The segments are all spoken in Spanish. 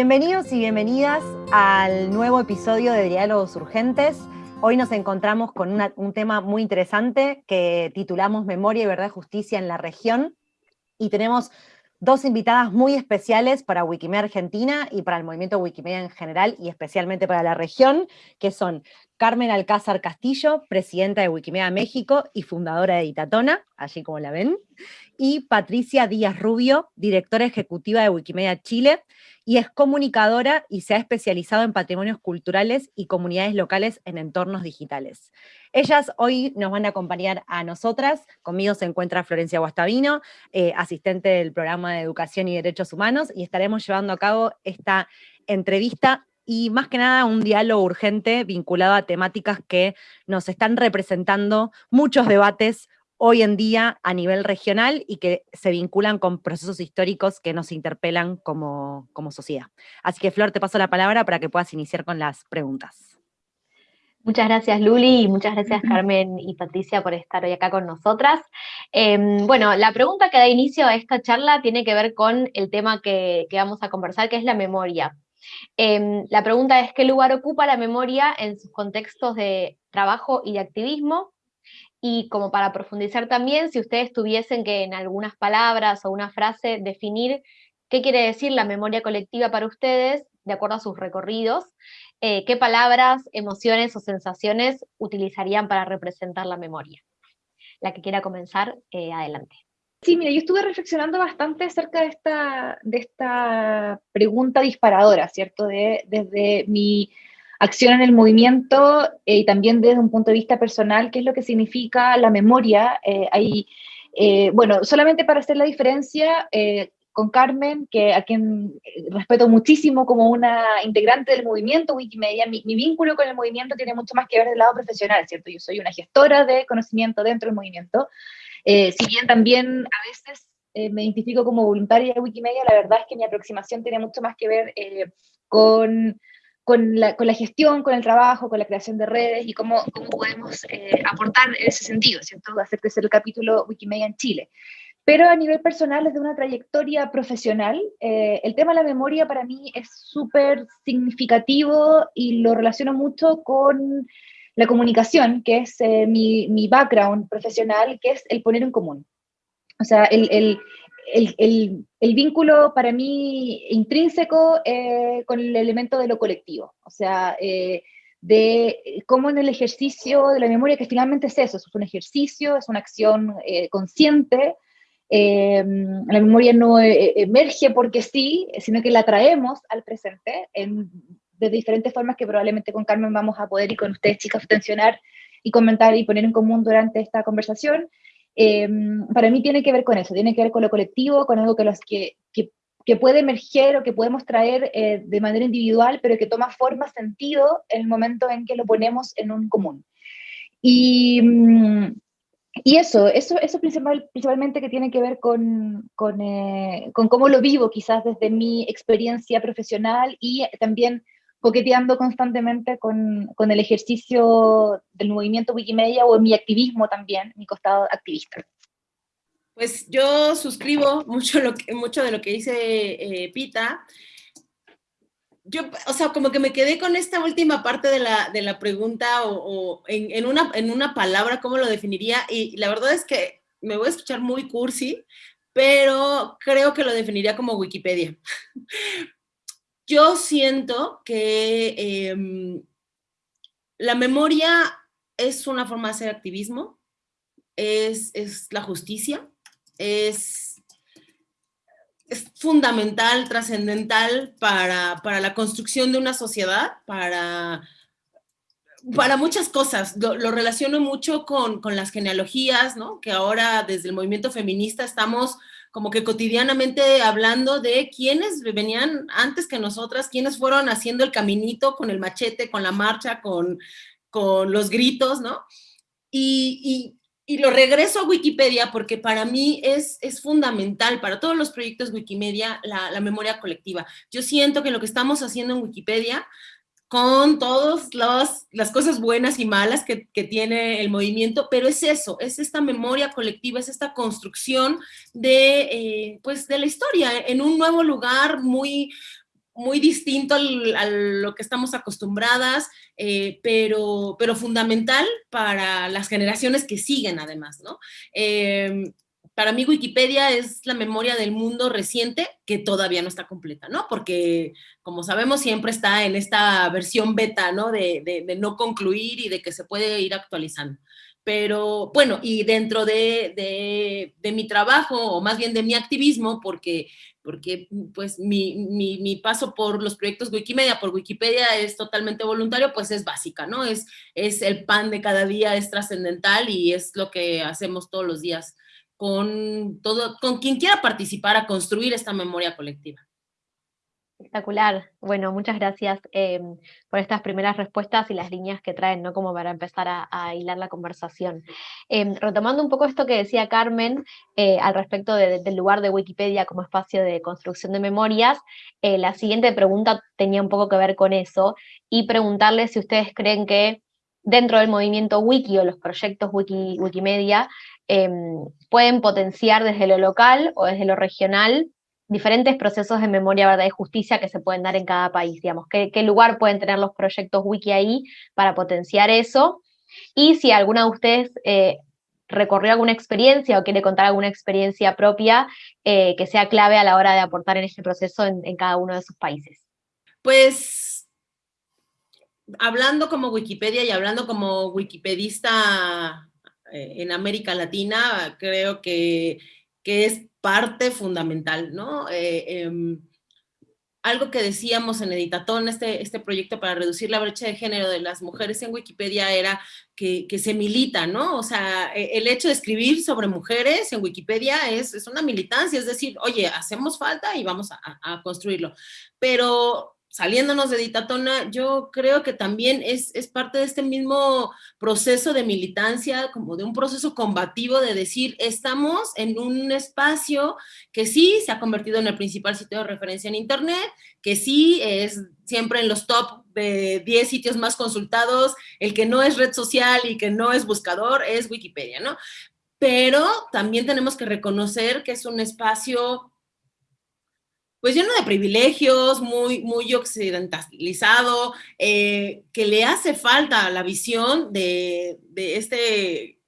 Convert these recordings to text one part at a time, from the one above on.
Bienvenidos y bienvenidas al nuevo episodio de Diálogos Urgentes. Hoy nos encontramos con un tema muy interesante que titulamos Memoria y Verdad y Justicia en la región. Y tenemos dos invitadas muy especiales para Wikimedia Argentina y para el movimiento Wikimedia en general y especialmente para la región, que son Carmen Alcázar Castillo, presidenta de Wikimedia México y fundadora de Editatona, allí como la ven, y Patricia Díaz Rubio, directora ejecutiva de Wikimedia Chile, y es comunicadora y se ha especializado en patrimonios culturales y comunidades locales en entornos digitales. Ellas hoy nos van a acompañar a nosotras, conmigo se encuentra Florencia Guastavino, eh, asistente del programa de Educación y Derechos Humanos, y estaremos llevando a cabo esta entrevista y más que nada un diálogo urgente vinculado a temáticas que nos están representando muchos debates hoy en día a nivel regional y que se vinculan con procesos históricos que nos interpelan como, como sociedad. Así que Flor, te paso la palabra para que puedas iniciar con las preguntas. Muchas gracias Luli y muchas gracias Carmen y Patricia por estar hoy acá con nosotras. Em, bueno, la pregunta que da inicio a esta charla tiene que ver con el tema que, vamos a conversar, que es la memoria. Em, la pregunta es, ¿qué lugar ocupa la memoria en sus contextos de trabajo y de activismo? Y como para profundizar también, si ustedes tuviesen que en algunas palabras o una frase definir qué quiere decir la memoria colectiva para ustedes, de acuerdo a sus recorridos, eh, qué palabras, emociones o sensaciones utilizarían para representar la memoria. La que quiera comenzar, eh, adelante. Sí, mira, yo estuve reflexionando bastante acerca de esta, de esta pregunta disparadora, ¿cierto? De, desde mi acción en el movimiento eh, y también desde un punto de vista personal, qué es lo que significa la memoria. Eh, eh, bueno, solamente para hacer la diferencia, con Carmen, que a quien respeto muchísimo como una integrante del movimiento Wikimedia, mi, mi, vínculo con el movimiento tiene mucho más que ver del lado profesional, ¿cierto? Yo soy una gestora de conocimiento dentro del movimiento, si bien también a veces me identifico como voluntaria de Wikimedia, la verdad es que mi aproximación tiene mucho más que ver con con la, con la, gestión, con el trabajo, con la creación de redes y cómo, cómo podemos eh, aportar en ese sentido, ¿cierto? Hacer crecer el capítulo Wikimedia en Chile. Pero a nivel personal, desde una trayectoria profesional, eh, el tema de la memoria para mí es súper significativo y lo relaciono mucho con la comunicación, que es eh, mi, mi, background profesional, que es el poner en común. O sea, el, el, el, el, vínculo para mí intrínseco eh, con el elemento de lo colectivo, o sea, eh, de cómo en el ejercicio de la memoria, que finalmente es eso, es un ejercicio, es una acción eh, consciente, la memoria no emerge porque sí, sino que la traemos al presente en, de diferentes formas que probablemente con Carmen vamos a poder y con ustedes chicas tensionar y comentar y poner en común durante esta conversación. Em, para mí tiene que ver con eso, tiene que ver con lo colectivo, con algo que, que, que, puede emerger o que podemos traer eh, de manera individual, pero que toma forma, sentido en el momento en que lo ponemos en un común. Y, mm, y eso, eso, eso principal, principalmente que tiene que ver con, con, eh, con cómo lo vivo quizás desde mi experiencia profesional y también coqueteando constantemente con, con, el ejercicio del movimiento Wikimedia o en mi activismo también, mi costado activista. Pues yo suscribo mucho, lo mucho de lo que dice eh, Pita. Yo, o sea, como que me quedé con esta última parte de la, de la pregunta o, o en, en, una, en una palabra, ¿cómo lo definiría? Y la verdad es que me voy a escuchar muy cursi, pero creo que lo definiría como Wikipedia. Yo siento que em, la memoria es una forma de hacer activismo, es, la justicia, es, es fundamental, trascendental para, la construcción de una sociedad, para, para muchas cosas. Lo, relaciono mucho con, con, las genealogías, ¿no? que ahora desde el movimiento feminista estamos como que cotidianamente hablando de quiénes venían antes que nosotras, quiénes fueron haciendo el caminito con el machete, con la marcha, con, con los gritos, ¿no? Y, y, lo regreso a Wikipedia porque para mí es, es fundamental, para todos los proyectos Wikimedia, la, la memoria colectiva. Yo siento que lo que estamos haciendo en Wikipedia con todas las cosas buenas y malas que, tiene el movimiento, pero es eso, es esta memoria colectiva, es esta construcción de, eh, pues, de la historia en un nuevo lugar muy, muy distinto a lo que estamos acostumbradas, eh, pero, pero fundamental para las generaciones que siguen además, ¿no? Em, para mí Wikipedia es la memoria del mundo reciente que todavía no está completa, ¿no? Porque, como sabemos, siempre está en esta versión beta, ¿no? De, de no concluir y de que se puede ir actualizando. Pero bueno, y dentro de, mi trabajo, o más bien de mi activismo, porque, porque pues mi, mi, paso por los proyectos Wikimedia, por Wikipedia es totalmente voluntario, pues es básica, ¿no? Es, es el pan de cada día, es trascendental y es lo que hacemos todos los días con, todo, con quien quiera participar a construir esta memoria colectiva. Espectacular. Bueno, muchas gracias em, por estas primeras respuestas y las líneas que traen, ¿no? Como para empezar a, hilar la conversación. Em, retomando un poco esto que decía Carmen eh, al respecto del lugar de Wikipedia como espacio de construcción de memorias, eh, la siguiente pregunta tenía un poco que ver con eso y preguntarle si ustedes creen que dentro del movimiento wiki o los proyectos wiki, Wikimedia em, pueden potenciar desde lo local o desde lo regional diferentes procesos de memoria, verdad y justicia que se pueden dar en cada país, digamos, qué, lugar pueden tener los proyectos wiki ahí para potenciar eso, y si alguna de ustedes eh, recorrió alguna experiencia o quiere contar alguna experiencia propia eh, que sea clave a la hora de aportar en este proceso en, cada uno de sus países. Pues hablando como Wikipedia y hablando como wikipedista eh, en América Latina, creo que, que es parte fundamental, ¿no? Eh, em, algo que decíamos en Editatón, este, este proyecto para reducir la brecha de género de las mujeres en Wikipedia era que, se milita, ¿no? O sea, e, el hecho de escribir sobre mujeres en Wikipedia es, es una militancia, es decir, oye, hacemos falta y vamos a construirlo. Pero saliéndonos de Ditatona, yo creo que también es, parte de este mismo proceso de militancia, como de un proceso combativo de decir, estamos en un espacio que sí se ha convertido en el principal sitio de referencia en Internet, que sí es siempre en los top de 10 sitios más consultados, el que no es red social y que no es buscador es Wikipedia, ¿no? Pero también tenemos que reconocer que es un espacio pues lleno de privilegios, muy, muy occidentalizado, eh, que le hace falta la visión de, este,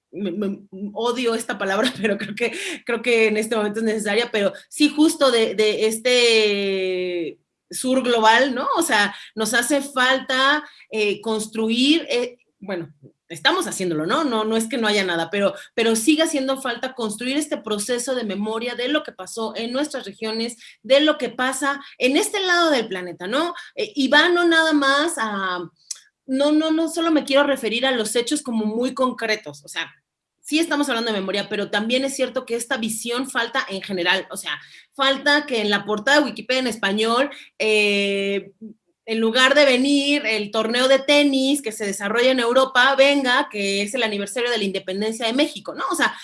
odio esta palabra, pero creo que, creo que en este momento es necesaria, pero sí justo de, este sur global, ¿no? O sea, nos hace falta eh, construir, eh, bueno, estamos haciéndolo, ¿no? No, no es que no haya nada, pero, pero sigue haciendo falta construir este proceso de memoria de lo que pasó en nuestras regiones, de lo que pasa en este lado del planeta, ¿no? Eh, y va no nada más a, no, no, no solo me quiero referir a los hechos como muy concretos, o sea, sí estamos hablando de memoria, pero también es cierto que esta visión falta en general, o sea, falta que en la portada de Wikipedia en español eh, en lugar de venir el torneo de tenis que se desarrolla en Europa, venga, que es el aniversario de la independencia de México, ¿no? O sea,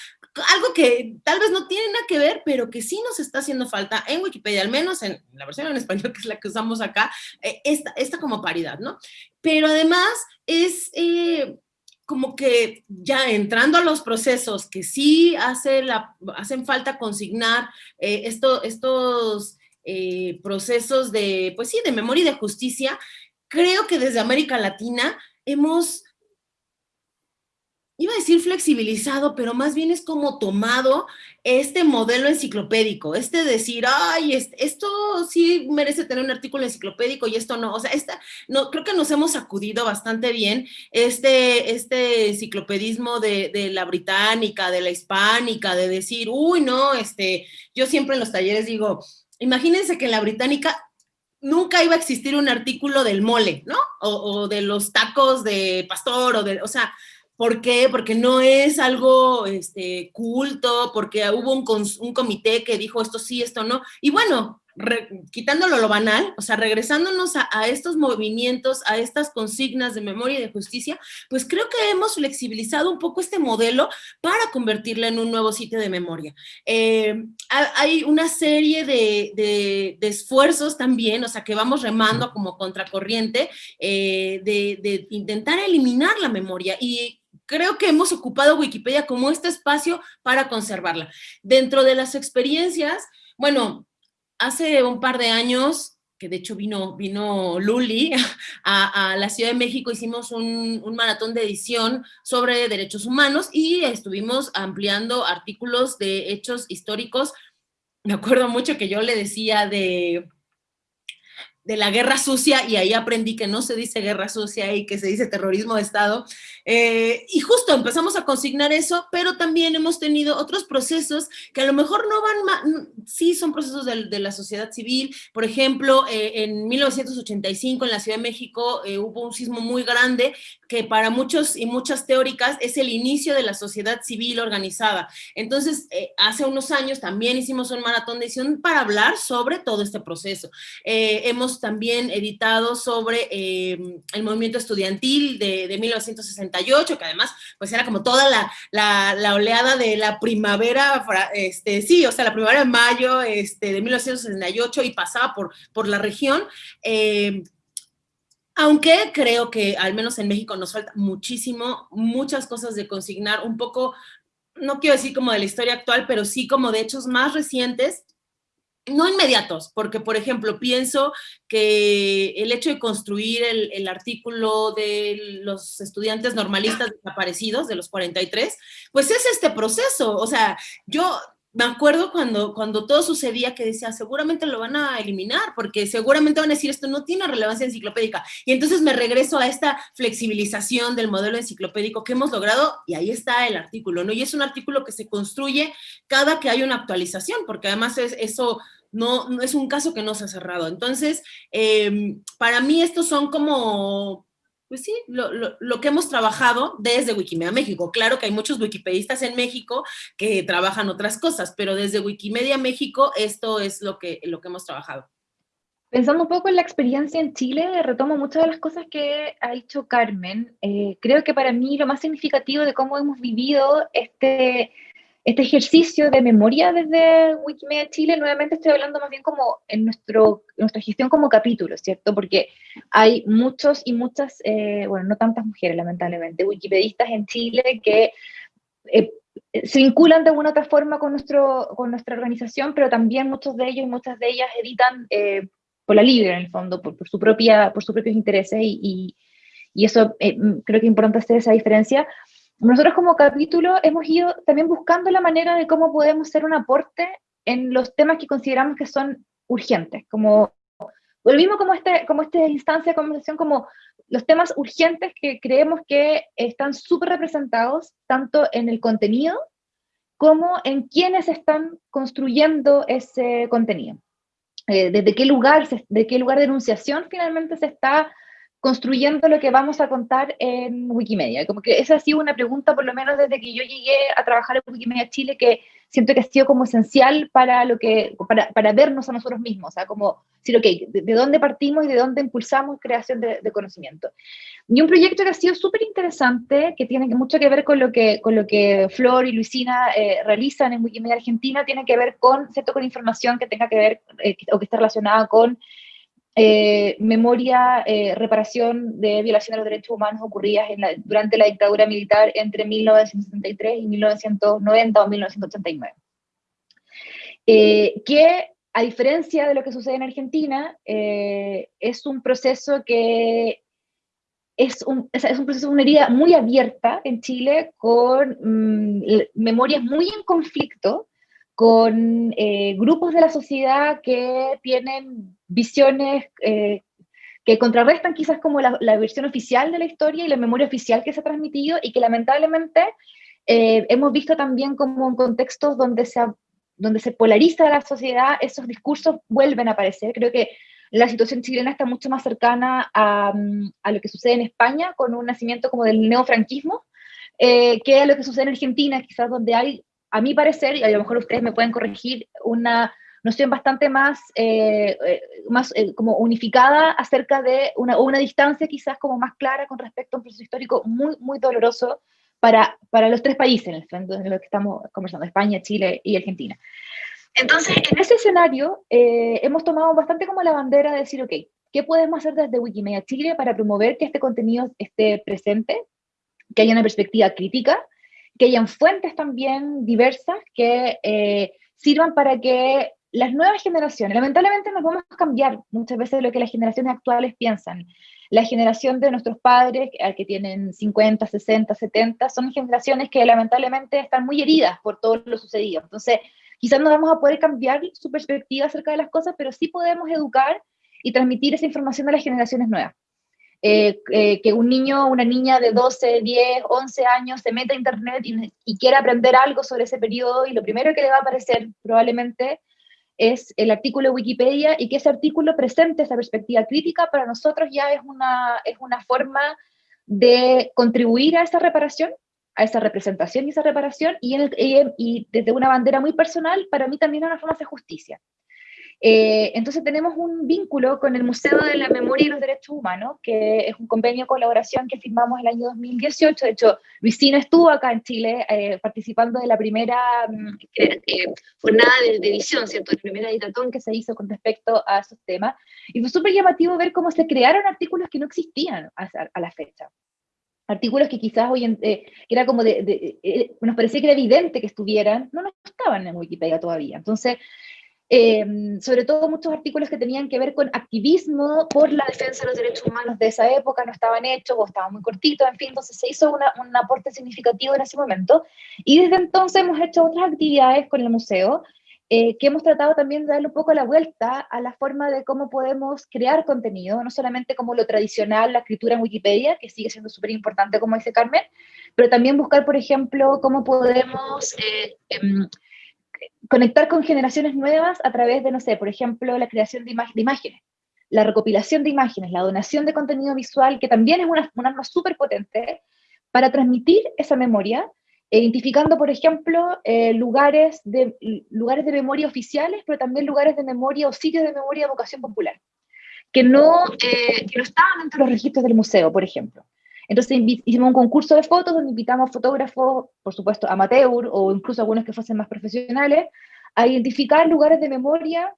algo que tal vez no tiene nada que ver, pero que sí nos está haciendo falta en Wikipedia, al menos en la versión en español, que es la que usamos acá, eh, esta, como paridad, ¿no? Pero además es eh, como que ya entrando a los procesos que sí hace la, hacen falta consignar eh, esto, estos eh, procesos de, pues sí, de memoria y de justicia, creo que desde América Latina hemos, iba a decir flexibilizado, pero más bien es como tomado este modelo enciclopédico, este decir, ay, esto sí merece tener un artículo enciclopédico y esto no, o sea, esta, no, creo que nos hemos sacudido bastante bien este, este enciclopedismo de, de, la británica, de la hispánica, de decir, uy, no, este, yo siempre en los talleres digo, imagínense que en la británica nunca iba a existir un artículo del mole, ¿no? O, de los tacos de pastor, o de, o sea, ¿por qué? Porque no es algo este, culto, porque hubo un, un comité que dijo esto sí, esto no. Y bueno, quitándolo lo banal, o sea, regresándonos a, estos movimientos, a estas consignas de memoria y de justicia, pues creo que hemos flexibilizado un poco este modelo para convertirlo en un nuevo sitio de memoria. Eh, hay una serie de, esfuerzos también, o sea, que vamos remando como contracorriente, eh, de intentar eliminar la memoria y creo que hemos ocupado Wikipedia como este espacio para conservarla. Dentro de las experiencias, bueno, hace un par de años que de hecho vino, vino Luli a, la Ciudad de México, hicimos un, un, maratón de edición sobre derechos humanos y estuvimos ampliando artículos de hechos históricos. Me acuerdo mucho que yo le decía de de la guerra sucia y ahí aprendí que no se dice guerra sucia y que se dice terrorismo de Estado. Eh, y justo empezamos a consignar eso, pero también hemos tenido otros procesos que a lo mejor no van, sí son procesos de, la sociedad civil. Por ejemplo, eh, en 1985 en la Ciudad de México eh, hubo un sismo muy grande que para muchos y muchas teóricas es el inicio de la sociedad civil organizada. Entonces, hace unos años también hicimos un maratón de edición para hablar sobre todo este proceso. hemos también editado sobre em, el movimiento estudiantil de, 1968, que además pues era como toda la, oleada de la primavera, este, sí, o sea, la primavera de mayo este, de 1968 y pasaba por, por la región. Aunque creo que al menos en México nos falta muchísimo, muchas cosas de consignar, un poco, no quiero decir como de la historia actual, pero sí como de hechos más recientes no inmediatos, porque por ejemplo pienso que el hecho de construir el, artículo de los estudiantes normalistas desaparecidos de los 43, pues es este proceso, o sea, yo me acuerdo cuando, cuando todo sucedía que decía, seguramente lo van a eliminar, porque seguramente van a decir esto no tiene relevancia enciclopédica. Y entonces me regreso a esta flexibilización del modelo enciclopédico que hemos logrado, y ahí está el artículo, ¿no? Y es un artículo que se construye cada que hay una actualización, porque además es, eso no, no es un caso que no se ha cerrado. Entonces, em, para mí estos son como, pues sí, lo, que hemos trabajado desde Wikimedia México. Claro que hay muchos wikipedistas en México que trabajan otras cosas, pero desde Wikimedia México esto es lo que, lo que hemos trabajado. Pensando un poco en la experiencia en Chile, retomo muchas de las cosas que ha dicho Carmen. Eh, creo que para mí lo más significativo de cómo hemos vivido este este ejercicio de memoria desde Wikimedia Chile, nuevamente estoy hablando más bien como en nuestro, nuestra gestión como capítulo, ¿cierto? Porque hay muchos y muchas, eh, bueno, no tantas mujeres lamentablemente, wikipedistas en Chile que eh, se vinculan de una u otra forma con, nuestro, con nuestra organización, pero también muchos de ellos y muchas de ellas editan eh, por la libre, en el fondo, por, su propia, por sus propios intereses y, y, eso creo que es importante hacer esa diferencia nosotros como capítulo hemos ido también buscando la manera de cómo podemos hacer un aporte en los temas que consideramos que son urgentes, como lo mismo como, este, como esta instancia de conversación, como los temas urgentes que creemos que están súper representados tanto en el contenido como en quienes están construyendo ese contenido. Eh, desde qué lugar, de qué lugar de enunciación finalmente se está construyendo lo que vamos a contar en Wikimedia. Como que esa ha sido una pregunta, por lo menos desde que yo llegué a trabajar en Wikimedia Chile, que siento que ha sido como esencial para, lo que, para, para vernos a nosotros mismos, o sea, como decir, ok, de, dónde partimos y de dónde impulsamos creación de, conocimiento. Y un proyecto que ha sido súper interesante, que tiene mucho que ver con lo que, con lo que Flor y Luisina eh, realizan en Wikimedia Argentina, tiene que ver con, ¿cierto? con información que tenga que ver eh, o que esté relacionada con eh, memoria, eh, reparación de violación de los derechos humanos ocurridas durante la dictadura militar entre 1973 y 1990 o 1989. Eh, que, a diferencia de lo que sucede en Argentina, es un proceso que es un, es un proceso, una herida muy abierta en Chile, con mm, memorias muy en conflicto, con grupos de la sociedad que tienen visiones eh, que contrarrestan quizás como la, versión oficial de la historia y la memoria oficial que se ha transmitido y que lamentablemente eh, hemos visto también como en contextos donde se, donde se polariza la sociedad, esos discursos vuelven a aparecer. Creo que la situación chilena está mucho más cercana a, a lo que sucede en España con un nacimiento como del neofranquismo, eh, que a lo que sucede en Argentina, quizás donde hay, a mi parecer, y a lo mejor ustedes me pueden corregir, una noción bastante más, eh, eh, más eh, como unificada acerca de una, una distancia quizás como más clara con respecto a un proceso histórico muy, muy doloroso para, para los tres países en el que estamos conversando, España, Chile y Argentina. Entonces, en ese escenario, hemos tomado bastante como la bandera de decir, ok, ¿qué podemos hacer desde Wikimedia Chile para promover que este contenido esté presente, que haya una perspectiva crítica, que hayan fuentes también diversas que sirvan para que las nuevas generaciones, lamentablemente nos vamos a cambiar muchas veces lo que las generaciones actuales piensan. La generación de nuestros padres, que tienen 50, 60, 70, son generaciones que lamentablemente están muy heridas por todo lo sucedido. Entonces, quizás no vamos a poder cambiar su perspectiva acerca de las cosas, pero sí podemos educar y transmitir esa información a las generaciones nuevas. Eh, eh, que un niño una niña de 12, 10, 11 años se meta a internet y, y, quiera aprender algo sobre ese periodo y lo primero que le va a aparecer probablemente es el artículo de Wikipedia y que ese artículo presente esa perspectiva crítica para nosotros ya es una, es una forma de contribuir a esa reparación, a esa representación y esa reparación, y, y desde una bandera muy personal, para mí también es una forma de justicia. Eh, entonces tenemos un vínculo con el Museo de la Memoria y los Derechos Humanos, que es un convenio de colaboración que firmamos el año 2018. De hecho, Luisina estuvo acá en Chile eh, participando de la primera mm, eh, jornada de, edición, ¿cierto? La primera editón que se hizo con respecto a esos temas. Y fue súper llamativo ver cómo se crearon artículos que no existían a, la fecha artículos que quizás hoy en, que era como de, nos parecía que era evidente que estuvieran, no, no estaban en Wikipedia todavía. Entonces, Em, sobre todo muchos artículos que tenían que ver con activismo por la defensa de los derechos humanos de esa época no estaban hechos o estaban muy cortitos, en fin, entonces se hizo un aporte significativo en ese momento. Y desde entonces hemos hecho otras actividades con el museo, eh, que hemos tratado también de darle un poco la vuelta a la forma de cómo podemos crear contenido, no solamente como lo tradicional, la escritura en Wikipedia, que sigue siendo súper importante, como dice Carmen, pero también buscar, por ejemplo, cómo podemos... Eh, em, conectar con generaciones nuevas a través de, no sé, por ejemplo, la creación de, de imágenes, la recopilación de imágenes, la donación de contenido visual, que también es una, un arma súper potente para transmitir esa memoria, identificando, por ejemplo, eh, lugares, de, lugares de memoria oficiales, pero también lugares de memoria o sitios de memoria de vocación popular, que no, eh, que no estaban dentro de los registros del museo, por ejemplo. Entonces hicimos un concurso de fotos donde invitamos fotógrafos, por supuesto amateur o incluso algunos que fuesen más profesionales, a identificar lugares de memoria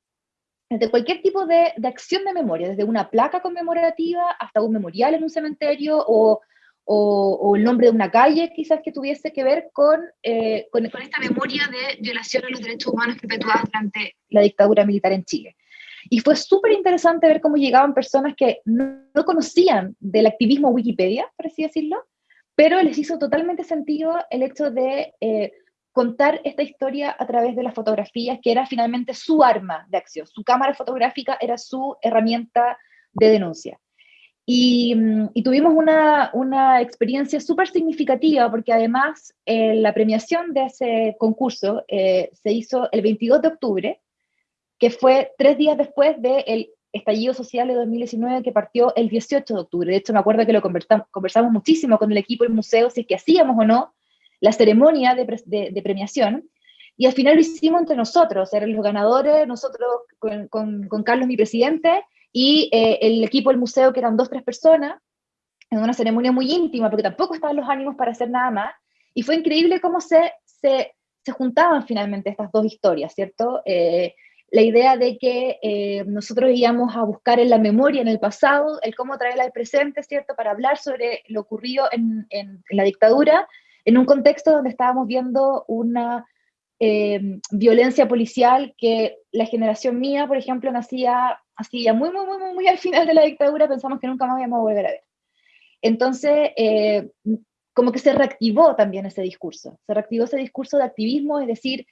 de cualquier tipo de, acción de memoria, desde una placa conmemorativa hasta un memorial en un cementerio o, o, el nombre de una calle quizás que tuviese que ver con, eh, con, con, esta memoria de violación a los derechos humanos perpetuadas durante la dictadura militar en Chile. Y fue súper interesante ver cómo llegaban personas que no, conocían del activismo Wikipedia, por así decirlo, pero les hizo totalmente sentido el hecho de eh, contar esta historia a través de las fotografías, que era finalmente su arma de acción. Su cámara fotográfica era su herramienta de denuncia. Y, mm, tuvimos una, una experiencia súper significativa porque además eh, la premiación de ese concurso eh, se hizo el 22 de octubre que fue tres días después del estallido social de 2019 que partió el 18 de octubre. De hecho, me acuerdo que lo conversamos, conversamos muchísimo con el equipo del museo, si es que hacíamos o no la ceremonia de, premiación, y al final lo hicimos entre nosotros, eran los ganadores, nosotros con, Carlos, mi presidente, y eh, el equipo del museo, que eran dos, tres personas, en una ceremonia muy íntima, porque tampoco estaban los ánimos para hacer nada más, y fue increíble cómo se, se, se juntaban finalmente estas dos historias, ¿cierto? Eh, la idea de que eh, nosotros íbamos a buscar en la memoria, en el pasado, el cómo traerla al presente, ¿cierto? Para hablar sobre lo ocurrido en, en, la dictadura, en un contexto donde estábamos viendo una eh, violencia policial que la generación mía, por ejemplo, nacía así ya muy, muy, muy, muy al final de la dictadura, pensamos que nunca más íbamos a volver a ver. Entonces, eh, como que se reactivó también ese discurso, se reactivó ese discurso de activismo, es decir,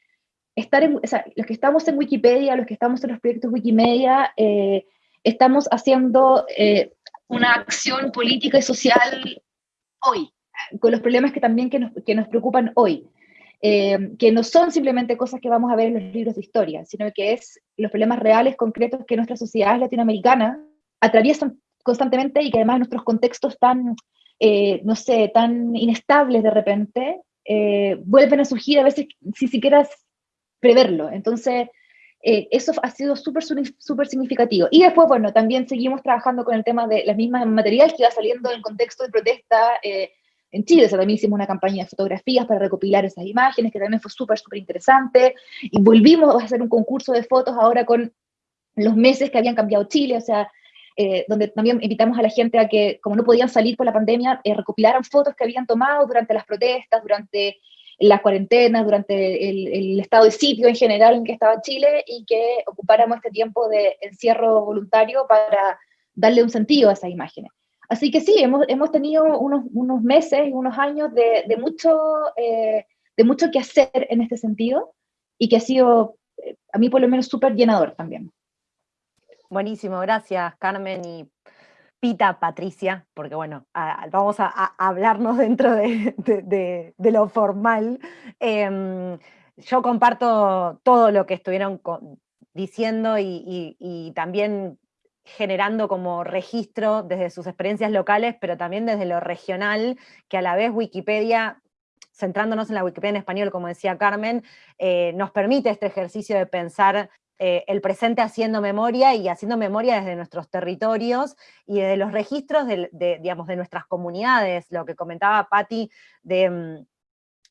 estar en, o sea, los que estamos en Wikipedia, los que estamos en los proyectos Wikimedia, eh, estamos haciendo eh, una acción política y social hoy, con los problemas que también que nos, que nos preocupan hoy. Eh, que no son simplemente cosas que vamos a ver en los libros de historia, sino que es los problemas reales, concretos que nuestras sociedades latinoamericanas atraviesan constantemente y que además nuestros contextos tan, no sé, tan inestables de repente, vuelven a surgir a veces si siquiera preverlo. Entonces, eh, eso ha sido súper, súper significativo. Y después, bueno, también seguimos trabajando con el tema de las mismas materiales que iba saliendo en contexto de protesta eh, en Chile. O sea, también hicimos una campaña de fotografías para recopilar esas imágenes, que también fue súper, súper interesante. Y volvimos a hacer un concurso de fotos ahora con los meses que habían cambiado Chile, o sea, eh, donde también invitamos a la gente a que, como no podían salir por la pandemia, recopilaran fotos que habían tomado durante las protestas, durante las cuarentenas, durante el, estado de sitio en general en que estaba Chile y que ocupáramos este tiempo de encierro voluntario para darle un sentido a esas imágenes. Así que sí, hemos, hemos tenido unos, unos meses y unos años de, de mucho, eh, de mucho que hacer en este sentido y que ha sido, eh, a mí por lo menos, súper llenador también. Buenísimo, gracias Carmen y Pita, Patricia, porque bueno, vamos a, hablarnos dentro de, lo formal. Em, yo comparto todo lo que estuvieron diciendo y, también generando como registro desde sus experiencias locales, pero también desde lo regional, que a la vez Wikipedia, centrándonos en la Wikipedia en español, como decía Carmen, eh, nos permite este ejercicio de pensar eh, el presente haciendo memoria y haciendo memoria desde nuestros territorios y desde los registros de, digamos, de nuestras comunidades, lo que comentaba Patti de, mm,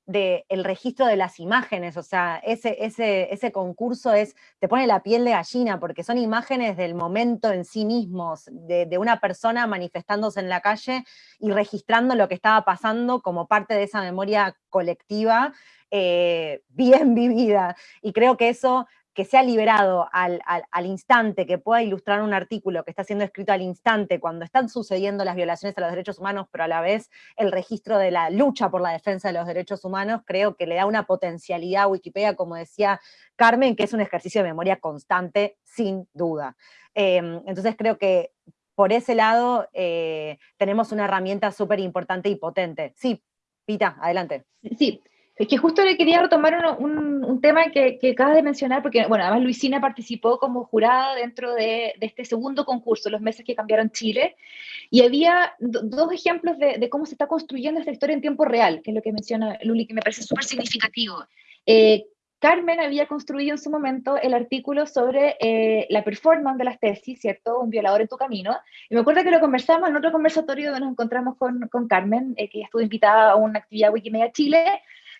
de, el registro de las imágenes, o sea, ese, ese, ese concurso es, te pone la piel de gallina, porque son imágenes del momento en sí mismos, de, una persona manifestándose en la calle y registrando lo que estaba pasando como parte de esa memoria colectiva, eh, bien vivida. Y creo que eso que sea liberado al, instante, que pueda ilustrar un artículo que está siendo escrito al instante, cuando están sucediendo las violaciones a los derechos humanos, pero a la vez el registro de la lucha por la defensa de los derechos humanos, creo que le da una potencialidad a Wikipedia, como decía Carmen, que es un ejercicio de memoria constante, sin duda. Em, entonces creo que por ese lado eh, tenemos una herramienta súper importante y potente. Sí, Pita, adelante. Sí, es que justo le quería retomar un, un, tema que, que, acabas de mencionar, porque, bueno, además Luisina participó como jurada dentro de, de este segundo concurso, los meses que cambiaron Chile, y había dos ejemplos de, de, cómo se está construyendo esta historia en tiempo real, que es lo que menciona Luli, que me parece súper significativo. Eh, Carmen había construido en su momento el artículo sobre eh, la performance de las tesis, ¿cierto? Un violador en tu camino. Y me acuerdo que lo conversamos en otro conversatorio donde nos encontramos con, con Carmen, eh, que estuvo invitada a una actividad Wikimedia Chile,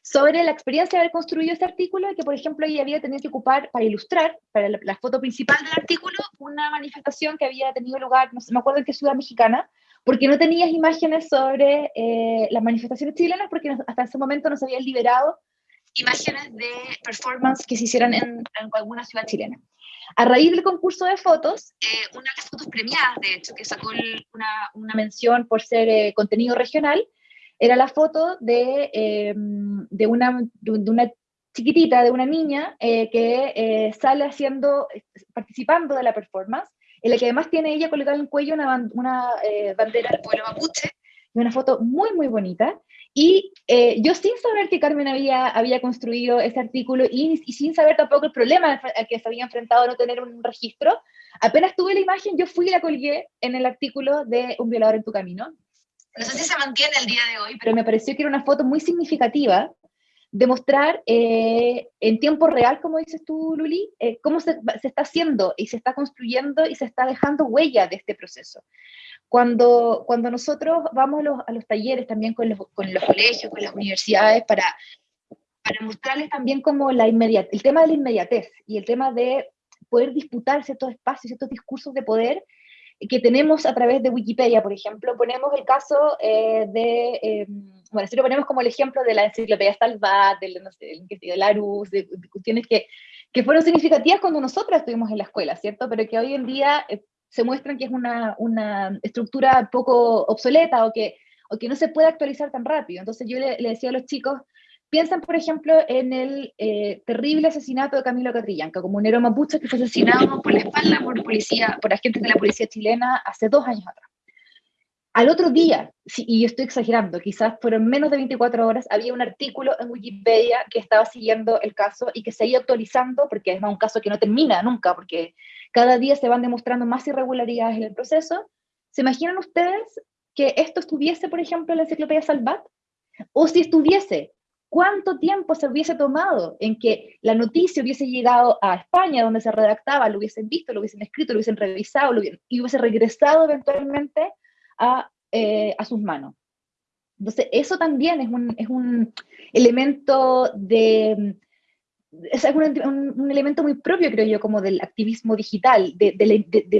sobre la experiencia de haber construido este artículo y que, por ejemplo, ella había tenido que ocupar para ilustrar, para la, foto principal del artículo, una manifestación que había tenido lugar, no sé, me acuerdo en qué ciudad mexicana, porque no tenías imágenes sobre eh, las manifestaciones chilenas, porque hasta ese momento no se habían liberado imágenes de performance que se hicieran en, alguna ciudad chilena. A raíz del concurso de fotos, eh, una de las fotos premiadas, de hecho, que sacó una, mención por ser eh, contenido regional, era la foto de, em, de, una, de una chiquitita, de una niña eh, que eh, sale haciendo, participando de la performance, en la que además tiene ella colgada en el cuello una, una eh, bandera del pueblo mapuche, y una foto muy, muy bonita. Y yo sin saber que Carmen había, había construido ese artículo y, y, sin saber tampoco el problema al que se había enfrentado no tener un registro, apenas tuve la imagen, yo fui y la colgué en el artículo de Un violador en tu camino, no sé si se mantiene el día de hoy, pero me pareció que era una foto muy significativa de mostrar eh, en tiempo real, como dices tú, Luli, eh, cómo se, está haciendo y se está construyendo y se está dejando huella de este proceso. Cuando, cuando nosotros vamos a los, talleres también con los, con los, colegios, con las universidades, para, para mostrarles también como la inmediatez, el tema de la inmediatez y el tema de poder disputar ciertos espacios, ciertos discursos de poder, que tenemos a través de Wikipedia, por ejemplo, ponemos el caso eh, de, eh, bueno, si lo ponemos como el ejemplo de la enciclopedia Salvat, del, no sé, de Larus, de, de, cuestiones que, que fueron significativas cuando nosotras estuvimos en la escuela, ¿cierto? Pero que hoy en día eh, se muestran que es una, una estructura poco obsoleta o que, o que no se puede actualizar tan rápido. Entonces yo le, le decía a los chicos, Piensan, por ejemplo, en el eh, terrible asesinato de Camilo Catrillanca, comunero mapuche que fue asesinado por la espalda por, policía, por agentes de la policía chilena hace dos años atrás. Al otro día, y yo estoy exagerando, quizás fueron menos de 24 horas, había un artículo en Wikipedia que estaba siguiendo el caso y que seguía actualizando, porque es un caso que no termina nunca, porque cada día se van demostrando más irregularidades en el proceso. ¿Se imaginan ustedes que esto estuviese, por ejemplo, en la enciclopedia Salvat? O si estuviese ¿Cuánto tiempo se hubiese tomado en que la noticia hubiese llegado a España, donde se redactaba, lo hubiesen visto, lo hubiesen escrito, lo hubiesen revisado y hubiese regresado eventualmente a, eh, a, sus manos? Entonces, eso también es un, es un elemento de, es un, elemento muy propio, creo yo, como del activismo digital, de,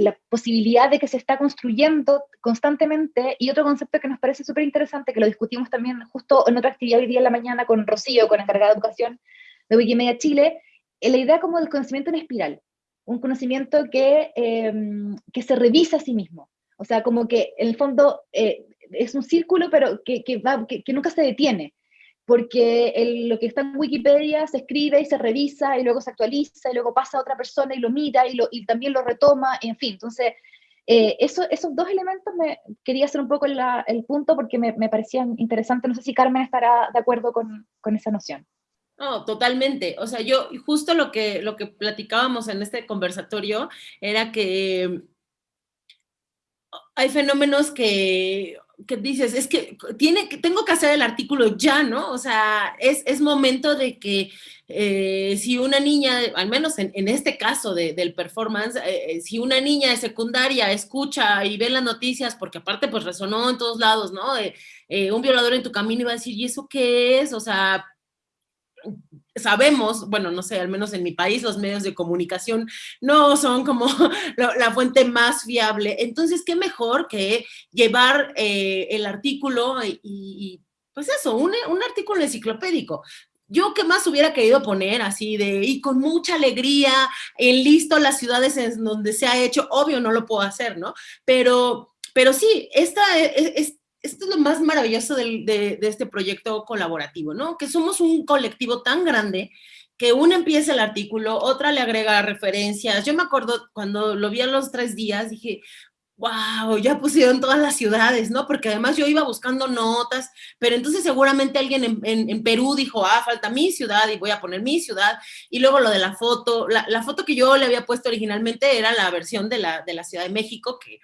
la posibilidad de que se está construyendo constantemente, y otro concepto que nos parece súper interesante, que lo discutimos también justo en otra actividad hoy día en la mañana con Rocío, con encargada de educación de Wikimedia Chile, es la idea como del conocimiento en espiral, un conocimiento que, em, que se revisa a sí mismo, o sea, como que en el fondo eh, es un círculo, pero que, que, nunca se detiene porque lo que está en Wikipedia se escribe y se revisa y luego se actualiza y luego pasa a otra persona y lo mira y, lo, y también lo retoma, en fin. Entonces, eh, eso, esos dos elementos me quería hacer un poco el punto porque me, me, parecían interesantes. No sé si Carmen estará de acuerdo con, con esa noción. No, totalmente. O sea, yo justo lo que, lo que platicábamos en este conversatorio era que hay fenómenos que que dices, es que tiene, tengo que hacer el artículo ya, ¿no? O sea, es, momento de que eh, si una niña, al menos en, este caso del performance, eh, eh, si una niña de secundaria escucha y ve las noticias, porque aparte pues resonó en todos lados, ¿no? un violador en tu camino iba a decir, ¿y eso qué es? O sea, sabemos, bueno, no sé, al menos en mi país los medios de comunicación no son como la, fuente más fiable. Entonces, ¿qué mejor que llevar eh, el artículo y, pues eso, un, un artículo enciclopédico? Yo qué más hubiera querido poner así de, y con mucha alegría, en listo las ciudades en donde se ha hecho, obvio no lo puedo hacer, ¿no? Pero, pero sí, esta, es, esto es lo más maravilloso de, este proyecto colaborativo, ¿no? Que somos un colectivo tan grande que una empieza el artículo, otra le agrega referencias. Yo me acuerdo cuando lo vi a los tres días, dije, wow, ya pusieron todas las ciudades, ¿no? Porque además yo iba buscando notas, pero entonces seguramente alguien en, Perú dijo, ah, falta mi ciudad y voy a poner mi ciudad. Y luego lo de la foto, la, foto que yo le había puesto originalmente era la versión de la, de la Ciudad de México, que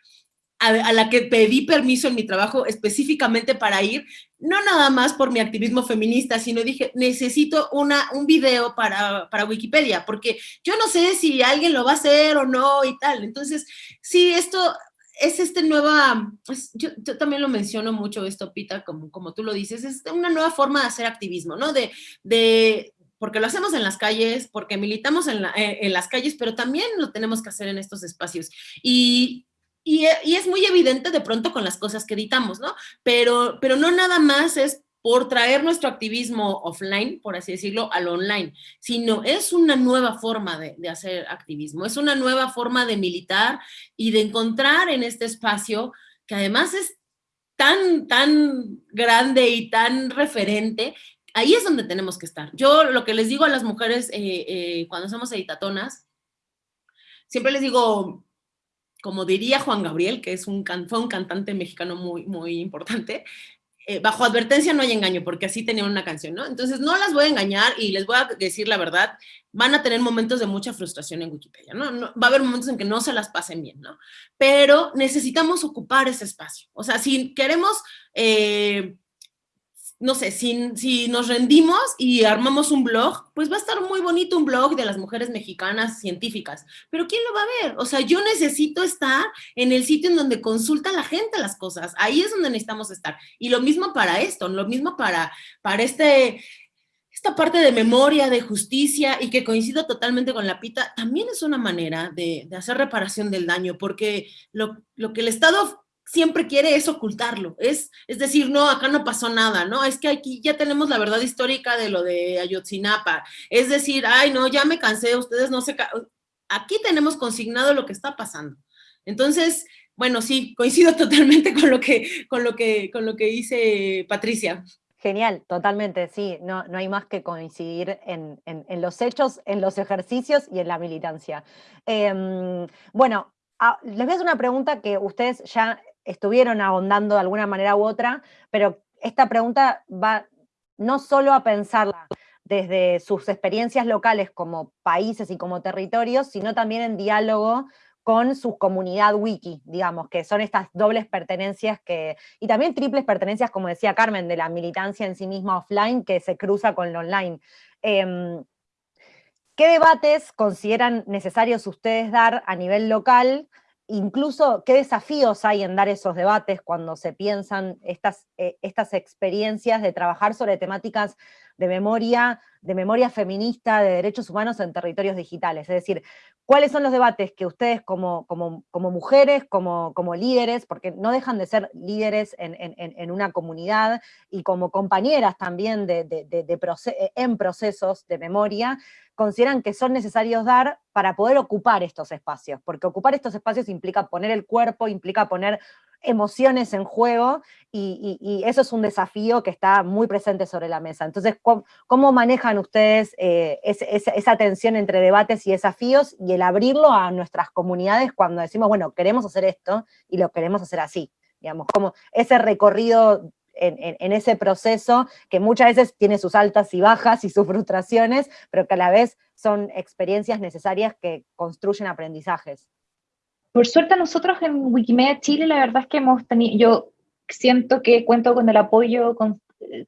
a, la que pedí permiso en mi trabajo específicamente para ir, no nada más por mi activismo feminista, sino dije, necesito una, un video para, para Wikipedia, porque yo no sé si alguien lo va a hacer o no y tal. Entonces, sí, esto es este nueva, yo, también lo menciono mucho esto, Pita, como, como tú lo dices, es una nueva forma de hacer activismo, ¿no? De, de, porque lo hacemos en las calles, porque militamos en, en, las calles, pero también lo tenemos que hacer en estos espacios. Y y, es muy evidente de pronto con las cosas que editamos, ¿no? Pero, pero no nada más es por traer nuestro activismo offline, por así decirlo, al online, sino es una nueva forma de, de, hacer activismo, es una nueva forma de militar y de encontrar en este espacio, que además es tan, tan grande y tan referente, ahí es donde tenemos que estar. Yo lo que les digo a las mujeres eh, eh, cuando somos editatonas, siempre les digo, como diría Juan Gabriel, que es un, fue un cantante mexicano muy, muy importante, eh, bajo advertencia no hay engaño, porque así tenía una canción, ¿no? Entonces no las voy a engañar y les voy a decir la verdad, van a tener momentos de mucha frustración en Wikipedia, ¿no? va a haber momentos en que no se las pasen bien, ¿no? Pero necesitamos ocupar ese espacio. O sea, si queremos eh, no sé, si, si nos rendimos y armamos un blog, pues va a estar muy bonito un blog de las mujeres mexicanas científicas, pero ¿quién lo va a ver? O sea, yo necesito estar en el sitio en donde consulta la gente las cosas, ahí es donde necesitamos estar. Y lo mismo para esto, lo mismo para, para este, esta parte de memoria, de justicia y que coincido totalmente con la pita, también es una manera de, de hacer reparación del daño, porque lo, lo que el Estado siempre quiere es ocultarlo, es, es decir, no, acá no pasó nada, ¿no? Es que aquí ya tenemos la verdad histórica de lo de Ayotzinapa, es decir, ay, no, ya me cansé, ustedes no se... Aquí tenemos consignado lo que está pasando. Entonces, bueno, sí, coincido totalmente con lo que, con lo que, con lo que dice Patricia. Genial, totalmente, sí, no, no hay más que coincidir en, los hechos, en los ejercicios y en la militancia. Em, bueno, ah, les voy a hacer una pregunta que ustedes ya estuvieron ahondando de alguna manera u otra, pero esta pregunta va no solo a pensarla desde sus experiencias locales como países y como territorios, sino también en diálogo con su comunidad wiki, digamos, que son estas dobles pertenencias que, y también triples pertenencias, como decía Carmen, de la militancia en sí misma offline que se cruza con lo online. Em, ¿Qué debates consideran necesarios ustedes dar a nivel local incluso qué desafíos hay en dar esos debates cuando se piensan estas, eh, estas experiencias de trabajar sobre temáticas de memoria, de memoria feminista, de derechos humanos en territorios digitales. Es decir, cuáles son los debates que ustedes como, como, mujeres, como, como, líderes, porque no dejan de ser líderes en, una comunidad y como compañeras también de, en procesos de memoria, consideran que son necesarios dar para poder ocupar estos espacios, porque ocupar estos espacios implica poner el cuerpo, implica poner emociones en juego y, eso es un desafío que está muy presente sobre la mesa. Entonces, ¿cómo, manejan ustedes eh, esa tensión entre debates y desafíos y el abrirlo a nuestras comunidades cuando decimos, bueno, queremos hacer esto y lo queremos hacer así? Digamos, ese recorrido en, ese proceso que muchas veces tiene sus altas y bajas y sus frustraciones, pero que a la vez son experiencias necesarias que construyen aprendizajes. Por suerte nosotros en Wikimedia Chile la verdad es que hemos tenido, yo siento que cuento con el apoyo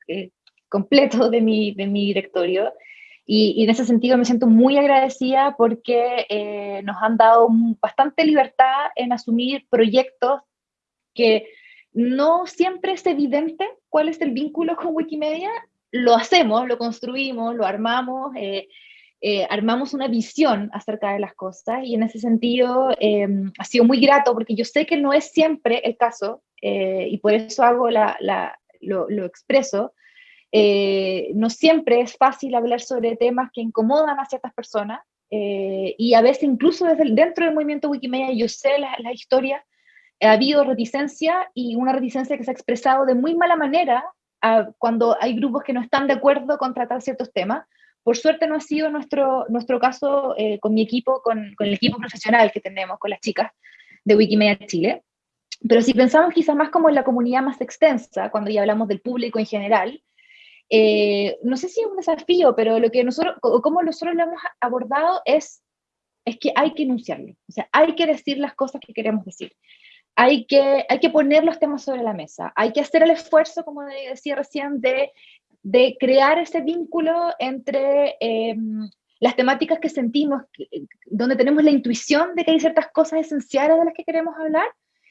eh, completo de mi, de mi directorio y, en ese sentido me siento muy agradecida porque eh, nos han dado bastante libertad en asumir proyectos que no siempre es evidente cuál es el vínculo con Wikimedia, lo hacemos, lo construimos, lo armamos, eh, eh, armamos una visión acerca de las cosas y en ese sentido em, ha sido muy grato porque yo sé que no es siempre el caso eh, y por eso hago la, lo, lo, expreso. no siempre es fácil hablar sobre temas que incomodan a ciertas personas y a veces incluso desde dentro del movimiento Wikimedia yo sé la historias ha habido reticencia y una reticencia que se ha expresado de muy mala manera cuando hay grupos que no están de acuerdo con tratar ciertos temas. Por suerte no ha sido nuestro, nuestro caso eh, con mi equipo, con, con, el equipo profesional que tenemos, con las chicas de Wikimedia Chile. Pero si pensamos quizás más como en la comunidad más extensa, cuando ya hablamos del público en general, eh, no sé si es un desafío, pero lo que nosotros, como nosotros lo hemos abordado es, es que hay que enunciarlo, o sea, hay que decir las cosas que queremos decir. Hay que, hay que poner los temas sobre la mesa, hay que hacer el esfuerzo, como decía recién, de, de crear ese vínculo entre em, las temáticas que sentimos, donde tenemos la intuición de que hay ciertas cosas esenciales de las que queremos hablar,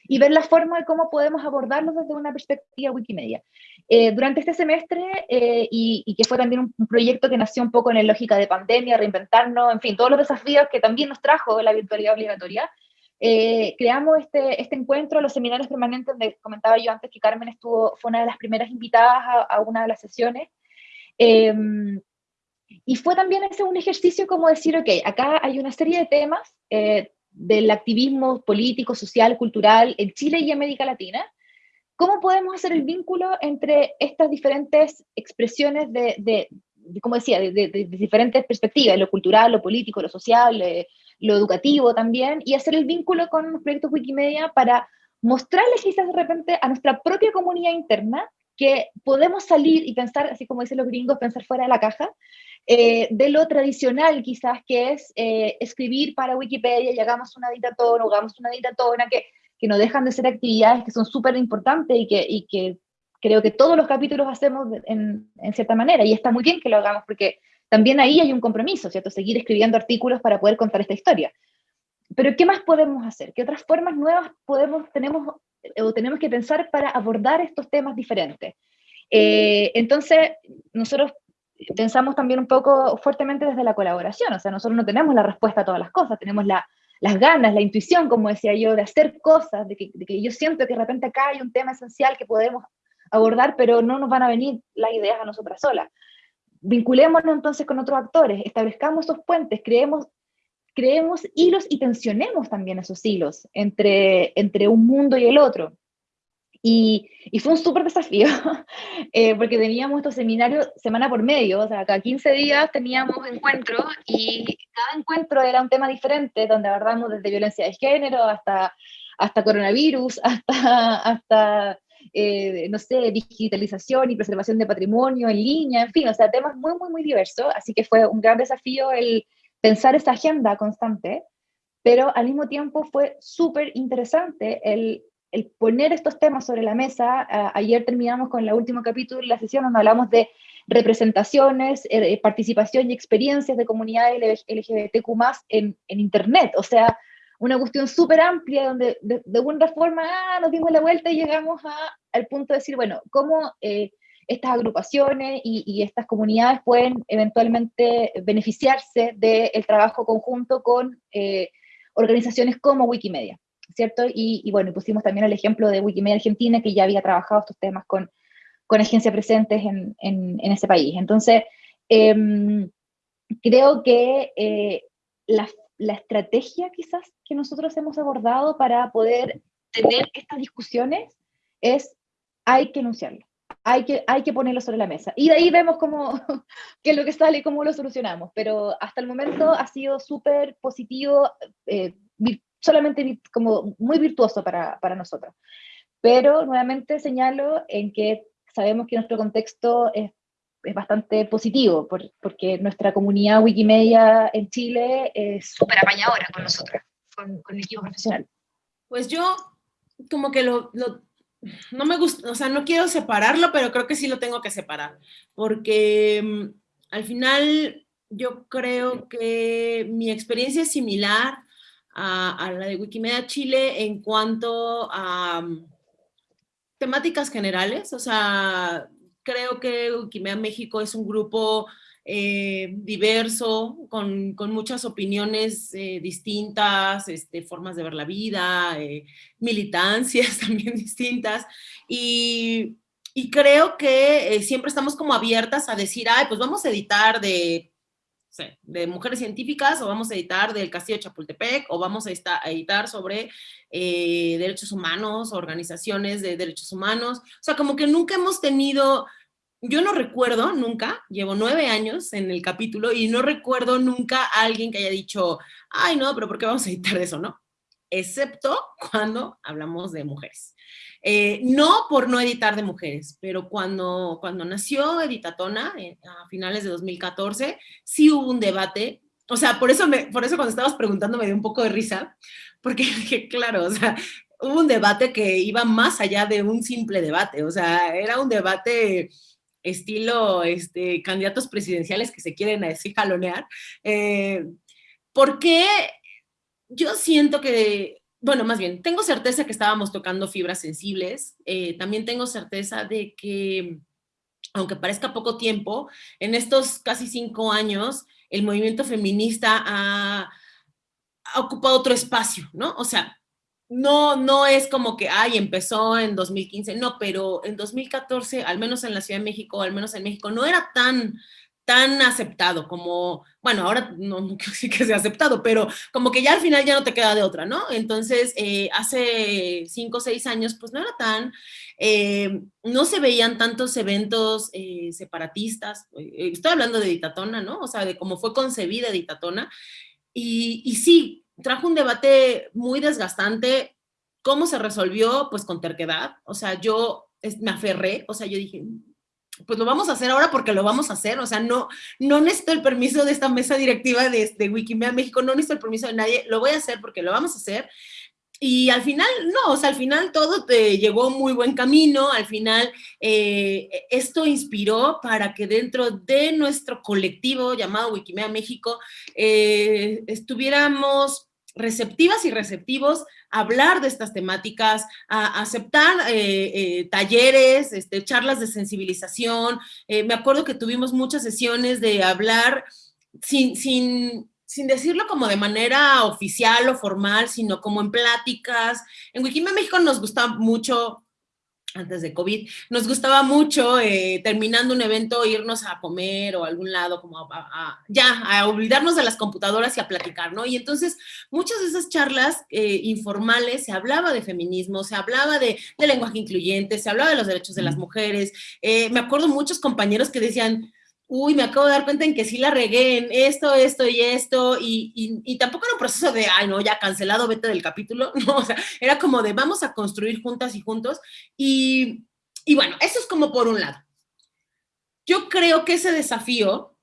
y ver la forma de cómo podemos abordarlos desde una perspectiva Wikimedia. Eh, durante este semestre, eh, y, que fue también un, un, proyecto que nació un poco en la lógica de pandemia, reinventarnos, en fin, todos los desafíos que también nos trajo la virtualidad obligatoria, eh, creamos este, este encuentro, los seminarios permanentes, donde comentaba yo antes que Carmen estuvo, fue una de las primeras invitadas a, una de las sesiones. Em, y fue también ese un ejercicio como decir, ok, acá hay una serie de temas eh, del activismo político, social, cultural en Chile y América Latina. ¿Cómo podemos hacer el vínculo entre estas diferentes expresiones de, de, como decía, de, de, diferentes perspectivas, lo cultural, lo político, lo social, eh, lo educativo también, y hacer el vínculo con los proyectos Wikimedia para mostrarles quizás de repente a nuestra propia comunidad interna que podemos salir y pensar, así como dicen los gringos, pensar fuera de la caja, eh, de lo tradicional quizás que es eh, escribir para Wikipedia y hagamos una dictatona hagamos una dictatona, que, que no dejan de ser actividades que son súper importantes y que, y que creo que todos los capítulos hacemos en, en, cierta manera, y está muy bien que lo hagamos porque también ahí hay un compromiso, ¿cierto? Seguir escribiendo artículos para poder contar esta historia. Pero ¿qué más podemos hacer? ¿Qué otras formas nuevas podemos, tenemos eh, o tenemos que pensar para abordar estos temas diferentes? Eh, entonces, nosotros pensamos también un poco fuertemente desde la colaboración, o sea, nosotros no tenemos la respuesta a todas las cosas, tenemos la, las ganas, la intuición, como decía yo, de hacer cosas, de que, de que, yo siento que de repente acá hay un tema esencial que podemos abordar, pero no nos van a venir las ideas a nosotras solas vinculémonos entonces con otros actores, establezcamos esos puentes, creemos, creemos hilos y tensionemos también esos hilos entre, entre un mundo y el otro. Y, y fue un súper desafío, eh, porque teníamos estos seminarios semana por medio, o sea, cada 15 días teníamos encuentros y cada encuentro era un tema diferente, donde abordamos desde violencia de género hasta, hasta coronavirus, hasta, hasta eh, no sé, digitalización y preservación de patrimonio en línea, en fin, o sea, temas muy, muy, muy diversos, así que fue un gran desafío el pensar esa agenda constante, pero al mismo tiempo fue súper interesante el, el, poner estos temas sobre la mesa. ayer terminamos con el último capítulo de la sesión donde hablamos de representaciones, eh, participación y experiencias de comunidades LGBTQ+, en, en Internet, o sea, una cuestión súper amplia donde de, alguna forma ah, nos dimos la vuelta y llegamos a, al punto de decir, bueno, ¿cómo eh, estas agrupaciones y, estas comunidades pueden eventualmente beneficiarse del trabajo conjunto con eh, organizaciones como Wikimedia, ¿cierto? Y, bueno, pusimos también el ejemplo de Wikimedia Argentina, que ya había trabajado estos temas con, con agencias presentes en, en, ese país. Entonces, em, creo que eh, la, la estrategia quizás que nosotros hemos abordado para poder tener estas discusiones es hay que enunciarlo, hay que, hay que ponerlo sobre la mesa. Y de ahí vemos cómo, qué es lo que sale y cómo lo solucionamos. Pero hasta el momento ha sido súper positivo, eh, solamente como muy virtuoso para, para nosotros. Pero nuevamente señalo en que sabemos que nuestro contexto es, es bastante positivo, porque nuestra comunidad Wikimedia en Chile es súper apañadora con nosotros, con, con el equipo profesional. Pues yo como que lo, no me gusta, o sea, no quiero separarlo, pero creo que sí lo tengo que separar, porque mm, al final yo creo que mi experiencia es similar a, la de Wikimedia Chile en cuanto a mm, temáticas generales, o sea, creo que Wikimedia México es un grupo eh, diverso, con, con, muchas opiniones eh, distintas, este, formas de ver la vida, eh, militancias también distintas, y, y creo que siempre estamos como abiertas a decir, ay, pues vamos a editar de, de mujeres científicas, o vamos a editar del Castillo de Chapultepec, o vamos a, editar sobre derechos humanos, organizaciones de derechos humanos, o sea, como que nunca hemos tenido yo no recuerdo nunca, llevo nueve años en el capítulo y no recuerdo nunca a alguien que haya dicho, ay no, pero ¿por qué vamos a editar eso? No, excepto cuando hablamos de mujeres. Eh, no por no editar de mujeres, pero cuando, cuando nació Editatona, eh, a finales de 2014, sí hubo un debate, o sea, por eso, me, por eso cuando estabas preguntando me dio un poco de risa, porque claro, o sea, hubo un debate que iba más allá de un simple debate, o sea, era un debate estilo este, candidatos presidenciales que se quieren así jalonear, eh, porque yo siento que, bueno, más bien, tengo certeza que estábamos tocando fibras sensibles, eh, también tengo certeza de que, aunque parezca poco tiempo, en estos casi cinco años, el movimiento feminista ha, ha ocupado otro espacio, ¿no? O sea, no, no es como que, ay, empezó en 2015, no, pero en 2014, al menos en la Ciudad de México, al menos en México, no era tan, tan aceptado como, bueno, ahora no, no sí que sea aceptado, pero como que ya al final ya no te queda de otra, ¿no? Entonces, eh, hace cinco o seis años, pues no era tan, eh, no se veían tantos eventos eh, separatistas, estoy hablando de Ditatona, ¿no? O sea, de cómo fue concebida Ditatona, y, y sí, trajo un debate muy desgastante. ¿Cómo se resolvió? Pues con terquedad. O sea, yo me aferré, o sea, yo dije, pues lo vamos a hacer ahora porque lo vamos a hacer, o sea, no, no necesito el permiso de esta mesa directiva de, de Wikimedia México, no necesito el permiso de nadie, lo voy a hacer porque lo vamos a hacer, y al final, no, o sea, al final todo te llegó muy buen camino, al final eh, esto inspiró para que dentro de nuestro colectivo llamado Wikimedia México eh, estuviéramos receptivas y receptivos a hablar de estas temáticas, a, aceptar eh, talleres, este, charlas de sensibilización. me acuerdo que tuvimos muchas sesiones de hablar sin, sin sin decirlo como de manera oficial o formal, sino como en pláticas. En Wikimedia México nos gusta mucho, antes de COVID, nos gustaba mucho eh, terminando un evento irnos a comer o a algún lado, como a, ya, a olvidarnos de las computadoras y a platicar, ¿no? Y entonces muchas de esas charlas eh, informales se hablaba de feminismo, se hablaba de, lenguaje incluyente, se hablaba de los derechos de las mujeres. Eh, me acuerdo muchos compañeros que decían, uy, me acabo de dar cuenta en que sí la regué en esto, esto y esto, y, tampoco era un proceso de, ay, no, ya cancelado, vete del capítulo, no, o sea, era como de vamos a construir juntas y juntos, y, bueno, eso es como por un lado. Yo creo que ese desafío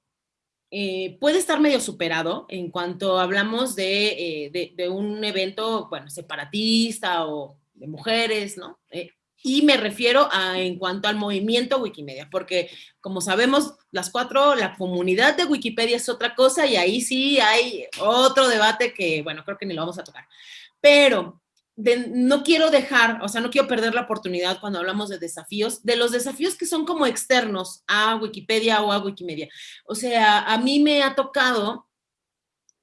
eh, puede estar medio superado en cuanto hablamos de, eh, de, un evento, bueno, separatista o de mujeres, ¿no? Eh, y me refiero a, en cuanto al movimiento Wikimedia, porque como sabemos las cuatro, la comunidad de Wikipedia es otra cosa y ahí sí hay otro debate que, bueno, creo que ni lo vamos a tocar. Pero no quiero dejar, o sea, no quiero perder la oportunidad cuando hablamos de desafíos, de los desafíos que son como externos a Wikipedia o a Wikimedia. O sea, a mí me ha tocado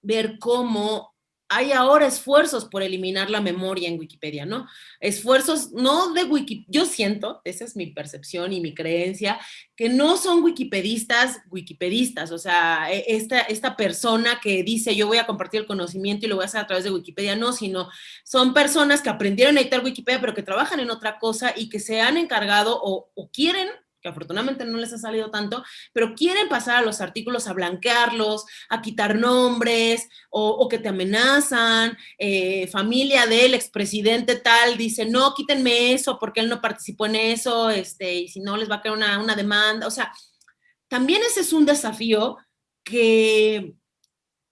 ver cómo hay ahora esfuerzos por eliminar la memoria en Wikipedia, ¿no? Esfuerzos no de Wikipedia, yo siento, esa es mi percepción y mi creencia, que no son wikipedistas, wikipedistas, o sea, e, esta, esta persona que dice yo voy a compartir el conocimiento y lo voy a hacer a través de Wikipedia, no, sino son personas que aprendieron a editar Wikipedia, pero que trabajan en otra cosa y que se han encargado o, o quieren que afortunadamente no les ha salido tanto, pero quieren pasar a los artículos a blanquearlos, a quitar nombres, o, que te amenazan, eh, familia del expresidente tal dice, no, quítenme eso porque él no participó en eso, este, y si no les va a caer una, una demanda, o sea, también ese es un desafío que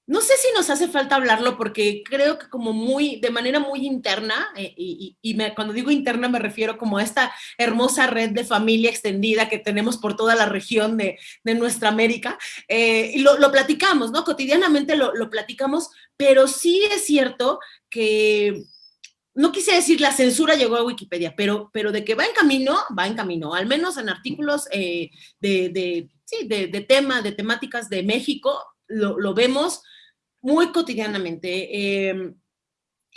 no sé si nos hace falta hablarlo porque creo que como muy, de manera muy interna, eh, y, cuando digo interna me refiero como a esta hermosa red de familia extendida que tenemos por toda la región de, nuestra América, eh, y lo, platicamos, ¿no? Cotidianamente lo, platicamos, pero sí es cierto que no quise decir la censura llegó a Wikipedia, pero, pero de que va en camino, va en camino, al menos en artículos eh, de, sí, de, tema, de temáticas de México, lo, lo vemos muy cotidianamente. Em,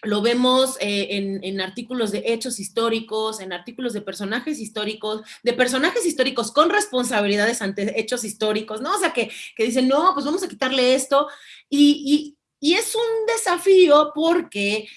lo vemos eh, en, artículos de hechos históricos, en artículos de personajes históricos, de personajes históricos con responsabilidades ante hechos históricos, ¿no? O sea, que, dicen, no, pues vamos a quitarle esto. y es un desafío porque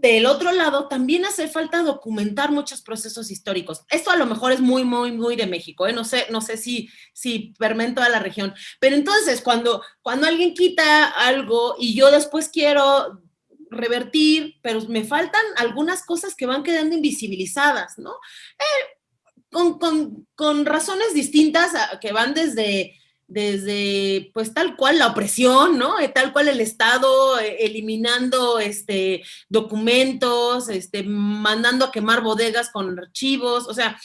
del otro lado, también hace falta documentar muchos procesos históricos. Esto a lo mejor es muy, muy, muy de México, ¿eh? no sé, no sé si, si permea toda la región. Pero entonces, cuando, cuando alguien quita algo y yo después quiero revertir, pero me faltan algunas cosas que van quedando invisibilizadas, ¿no? Eh, con, con, con razones distintas que van desde desde pues tal cual la opresión, ¿no? Eh, tal cual el Estado eh, eliminando este, documentos, este, mandando a quemar bodegas con archivos, o sea,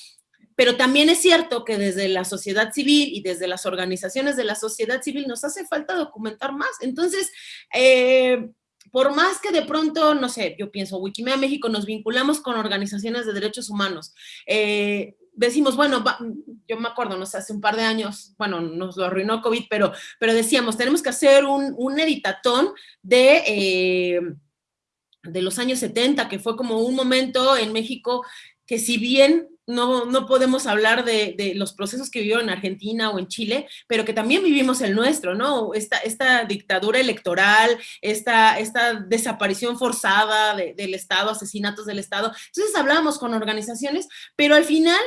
pero también es cierto que desde la sociedad civil y desde las organizaciones de la sociedad civil nos hace falta documentar más. Entonces, eh, por más que de pronto, no sé, yo pienso, Wikimedia México nos vinculamos con organizaciones de derechos humanos, decimos, bueno, yo me acuerdo, no sé, hace un par de años, bueno, nos lo arruinó COVID, pero, pero decíamos, tenemos que hacer un, un editatón de, eh, de los años 70, que fue como un momento en México que si bien no, no podemos hablar de, de, los procesos que vivieron en Argentina o en Chile, pero que también vivimos el nuestro, ¿no? Esta, esta dictadura electoral, esta, esta desaparición forzada del Estado, asesinatos del Estado. Entonces hablábamos con organizaciones, pero al final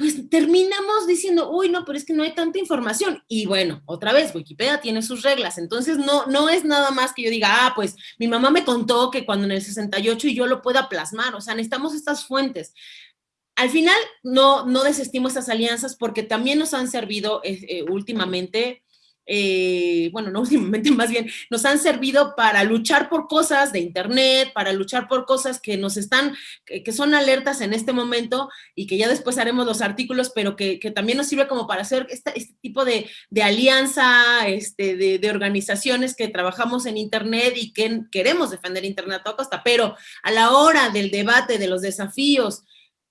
pues terminamos diciendo, uy, no, pero es que no hay tanta información. Y bueno, otra vez, Wikipedia tiene sus reglas, entonces no, no es nada más que yo diga, ah, pues mi mamá me contó que cuando en el 68 y yo lo pueda plasmar, o sea, necesitamos estas fuentes. Al final, no, no desestimo estas alianzas porque también nos han servido eh, eh, últimamente eh, bueno, no últimamente más bien, nos han servido para luchar por cosas de Internet, para luchar por cosas que nos están, que, son alertas en este momento y que ya después haremos los artículos, pero que, también nos sirve como para hacer este, tipo de, alianza, este, de, organizaciones que trabajamos en Internet y que queremos defender Internet a toda costa, pero a la hora del debate, de los desafíos,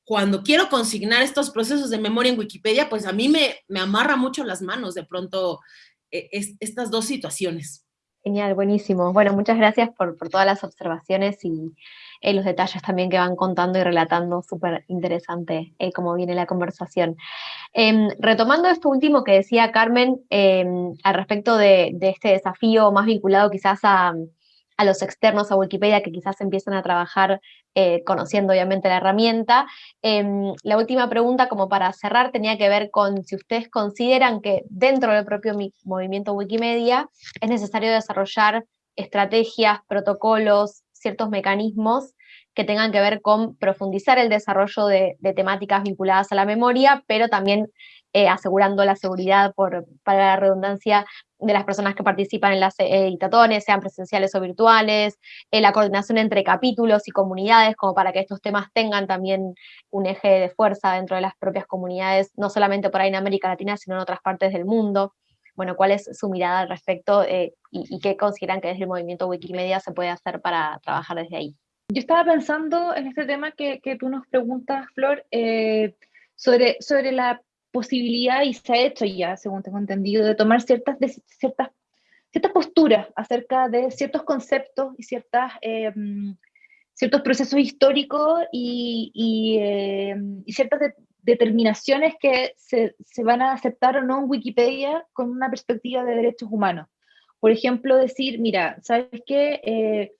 cuando quiero consignar estos procesos de memoria en Wikipedia, pues a mí me, me amarra mucho las manos de pronto e, estas dos situaciones. Genial, buenísimo. Bueno, muchas gracias por, todas las observaciones y eh, los detalles también que van contando y relatando, súper interesante eh, cómo viene la conversación. Em, retomando esto último que decía Carmen em, al respecto de, este desafío más vinculado quizás a, a los externos a Wikipedia que quizás empiezan a trabajar eh, conociendo obviamente la herramienta. Em, la última pregunta, como para cerrar, tenía que ver con si ustedes consideran que dentro del propio movimiento Wikimedia es necesario desarrollar estrategias, protocolos, ciertos mecanismos que tengan que ver con profundizar el desarrollo de, temáticas vinculadas a la memoria, pero también eh, asegurando la seguridad, por, para la redundancia, de las personas que participan en las editatones, sean presenciales o virtuales, eh, la coordinación entre capítulos y comunidades, como para que estos temas tengan también un eje de fuerza dentro de las propias comunidades, no solamente por ahí en América Latina, sino en otras partes del mundo. Bueno, ¿cuál es su mirada al respecto eh, y, qué consideran que desde el movimiento Wikimedia se puede hacer para trabajar desde ahí? Yo estaba pensando en este tema que, que tú nos preguntas, Flor, eh, sobre, sobre la posibilidad, y se ha hecho ya, según tengo entendido, de tomar ciertas, ciertas, ciertas posturas acerca de ciertos conceptos y ciertas, eh, ciertos procesos históricos y, y, y ciertas determinaciones que se, se, van a aceptar o no en Wikipedia con una perspectiva de derechos humanos. Por ejemplo, decir, mira, ¿sabes qué? Eh,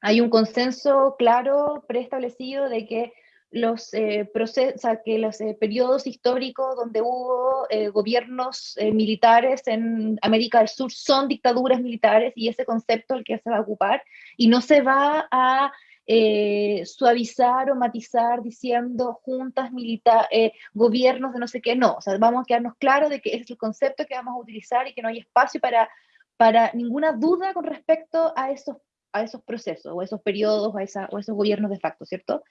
hay un consenso claro, preestablecido de que los, eh, procesos, que los eh, periodos históricos donde hubo eh, gobiernos eh, militares en América del Sur son dictaduras militares y ese concepto el que se va a ocupar y no se va a eh, suavizar o matizar diciendo juntas militares, gobiernos de no sé qué, no, o sea, vamos a quedarnos claros de que ese es el concepto que vamos a utilizar y que no hay espacio para, para ninguna duda con respecto a esos, a esos procesos o esos periodos o, esa, o esos gobiernos de facto, ¿cierto?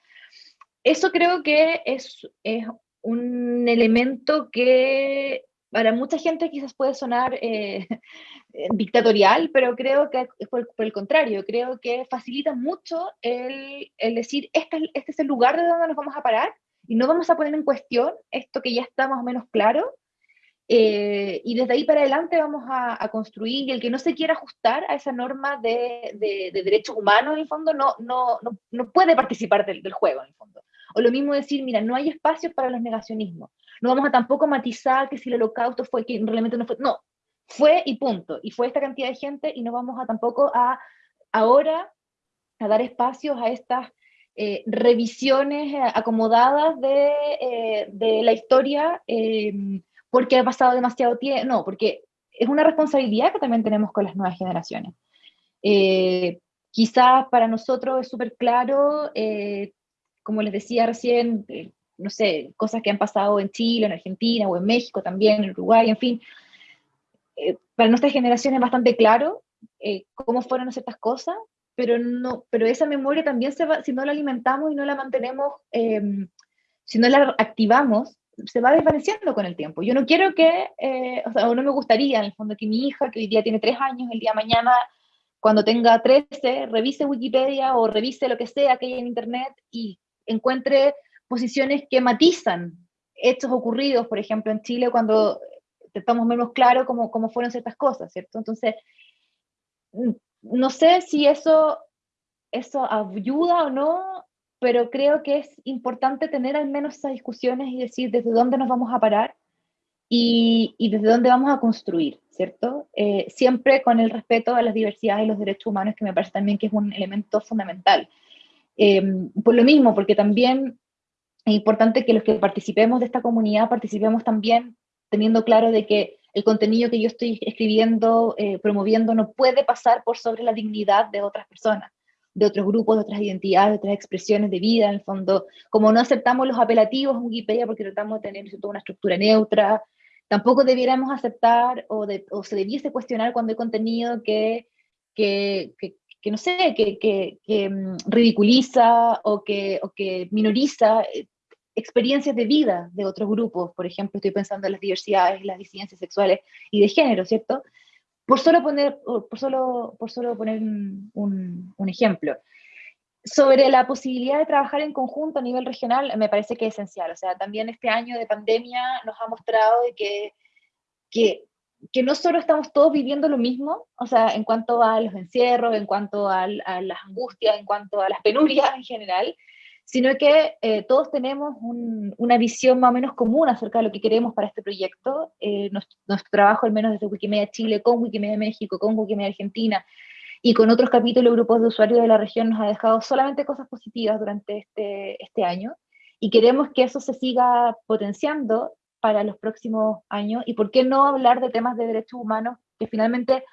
Eso creo que es, es un elemento que para mucha gente quizás puede sonar eh, dictatorial, pero creo que por, por, el contrario, creo que facilita mucho el, el decir, este, este, es el lugar de donde nos vamos a parar y no vamos a poner en cuestión esto que ya está más o menos claro. Eh, y desde ahí para adelante vamos a, a, construir, y el que no se quiera ajustar a esa norma de, de, de derechos humanos, en el fondo, no, no, no, no puede participar del, del juego, en el fondo. O lo mismo decir, mira, no hay espacio para los negacionismos. No vamos a tampoco matizar que si el holocausto fue, que realmente no fue, no, fue y punto. Y fue esta cantidad de gente y no vamos a tampoco a ahora a dar espacios a estas eh, revisiones eh, acomodadas de, eh, de, la historia eh, porque ha pasado demasiado tiempo, no, porque es una responsabilidad que también tenemos con las nuevas generaciones. Eh, quizás para nosotros es súper claro como les decía recién, eh, no sé, cosas que han pasado en Chile, en Argentina o en México también, en Uruguay, en fin. Eh, para nuestra generación es bastante claro eh, cómo fueron ciertas cosas, pero, no, pero esa memoria también se va, si no la alimentamos y no la mantenemos, em, si no la activamos, se va desvaneciendo con el tiempo. Yo no quiero que, eh, o sea, no me gustaría en el fondo que mi hija, que hoy día tiene tres años, el día de mañana cuando tenga 13, revise Wikipedia o revise lo que sea que hay en Internet y encuentre posiciones que matizan hechos ocurridos, por ejemplo, en Chile, cuando estamos menos claro cómo, cómo fueron ciertas cosas, ¿cierto? Entonces, no sé si eso, eso ayuda o no, pero creo que es importante tener al menos esas discusiones y decir desde dónde nos vamos a parar y, y desde dónde vamos a construir, ¿cierto? Eh, siempre con el respeto a las diversidades y los derechos humanos, que me parece también que es un elemento fundamental. Eh, por lo mismo, porque también es importante que los que participemos de esta comunidad participemos también teniendo claro de que el contenido que yo estoy escribiendo, eh, promoviendo, no puede pasar por sobre la dignidad de otras personas, de otros grupos, de otras identidades, de otras expresiones de vida, en el fondo. Como no aceptamos los apelativos en Wikipedia porque tratamos de tener toda una estructura neutra, tampoco debiéramos aceptar o, de, o, se debiese cuestionar cuando hay contenido que, que, que, que no sé, que, que, mm, ridiculiza o que, o que minoriza eh, experiencias de vida de otros grupos, por ejemplo, estoy pensando en las diversidades, las disidencias sexuales y de género, ¿cierto? Por solo poner, por solo, por solo poner un, un, ejemplo. Sobre la posibilidad de trabajar en conjunto a nivel regional, me parece que es esencial. O sea, también este año de pandemia nos ha mostrado que, que que no solo estamos todos viviendo lo mismo, o sea, en cuanto a los encierros, en cuanto a, a las angustias, en cuanto a las penurias en general, sino que eh, todos tenemos un, una visión más o menos común acerca de lo que queremos para este proyecto. Eh, nuestro, trabajo, al menos desde Wikimedia Chile, con Wikimedia México, con Wikimedia Argentina y con otros capítulos, grupos de usuarios de la región, nos ha dejado solamente cosas positivas durante este, este año y queremos que eso se siga potenciando para los próximos años y por qué no hablar de temas de derechos humanos que finalmente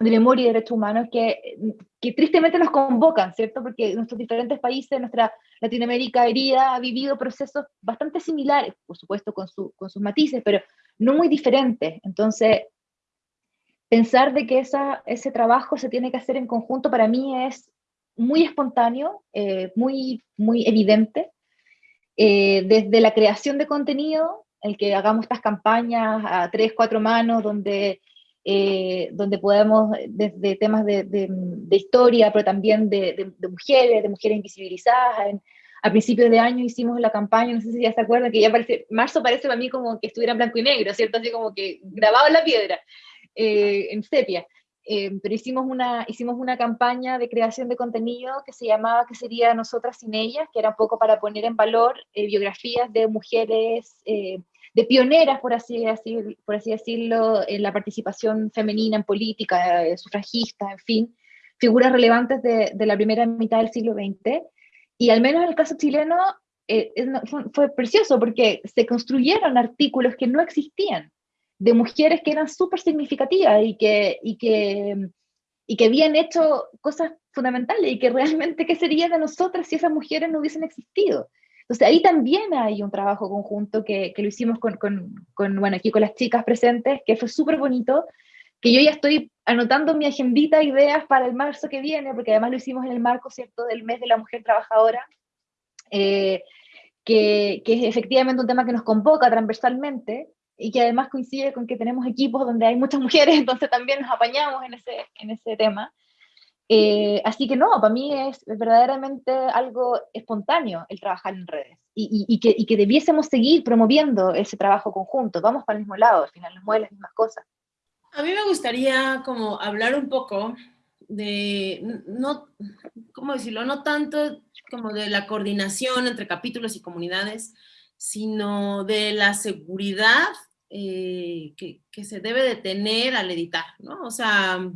de memoria y derechos humanos que, que tristemente nos convocan, ¿cierto? Porque nuestros diferentes países, nuestra Latinoamérica herida, ha vivido procesos bastante similares, por supuesto con, su, con sus matices, pero no muy diferentes. Entonces, pensar de que esa, ese trabajo se tiene que hacer en conjunto para mí es muy espontáneo, eh, muy, muy evidente. Eh, desde la creación de contenido el que hagamos estas campañas a tres, cuatro manos, donde eh, donde podemos, desde temas de, historia, pero también de, mujeres, de mujeres invisibilizadas. a principios de año hicimos la campaña, no sé si ya se acuerdan, que ya parece, marzo parece para mí como que estuviera en blanco y negro, ¿cierto? Así como que grabado en la piedra, eh, en sepia. Eh, pero hicimos una, hicimos una campaña de creación de contenido que se llamaba que sería Nosotras sin ellas, que era un poco para poner en valor biografías de mujeres de pioneras, por así, por así decirlo, en la participación femenina en política, eh, sufragista, en fin, figuras relevantes de, la primera mitad del siglo XX. Y al menos en el caso chileno eh, fue, precioso porque se construyeron artículos que no existían, de mujeres que eran súper significativas y que, y, que, y que habían hecho cosas fundamentales y que realmente qué sería de nosotras si esas mujeres no hubiesen existido. Entonces ahí también hay un trabajo conjunto que, que lo hicimos con, con, con, bueno, aquí con las chicas presentes, que fue súper bonito, que yo ya estoy anotando mi agendita ideas para el marzo que viene, porque además lo hicimos en el marco, ¿cierto?, del mes de la mujer trabajadora, eh, que, que, es efectivamente un tema que nos convoca transversalmente y que además coincide con que tenemos equipos donde hay muchas mujeres, entonces también nos apañamos en ese, en ese tema. Eh, así que no, para mí es verdaderamente algo espontáneo el trabajar en redes y, que, debiésemos seguir promoviendo ese trabajo conjunto. Vamos para el mismo lado, al final nos mueven las mismas cosas. A mí me gustaría como hablar un poco de, no, ¿cómo decirlo? No tanto como de la coordinación entre capítulos y comunidades, sino de la seguridad eh, que, que, se debe de tener al editar, ¿no? O sea,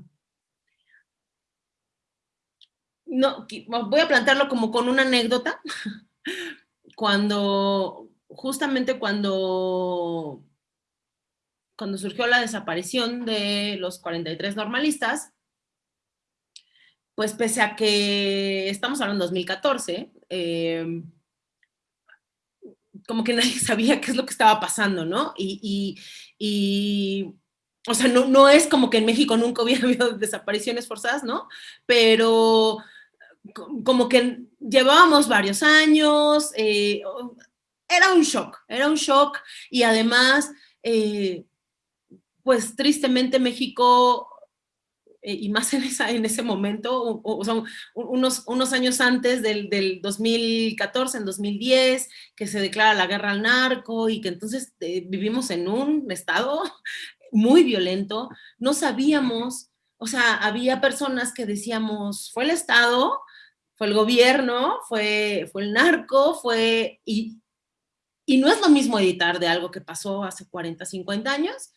no, voy a plantearlo como con una anécdota. Cuando, justamente cuando, cuando surgió la desaparición de los 43 normalistas, pues pese a que estamos hablando de 2014, em, como que nadie sabía qué es lo que estaba pasando, ¿no? Y, o sea, no, no es como que en México nunca hubiera habido desapariciones forzadas, ¿no? Pero como que llevábamos varios años, eh, era un shock, era un shock. Y además, eh, pues tristemente México, eh, y más en, esa, en ese momento, o, sea, unos, unos años antes del, del, 2014, en 2010, que se declara la guerra al narco y que entonces vivimos en un estado muy violento, no sabíamos, o sea, había personas que decíamos, fue el Estado, fue el gobierno, fue, fue el narco, fue... Y, y no es lo mismo editar de algo que pasó hace 40, 50 años,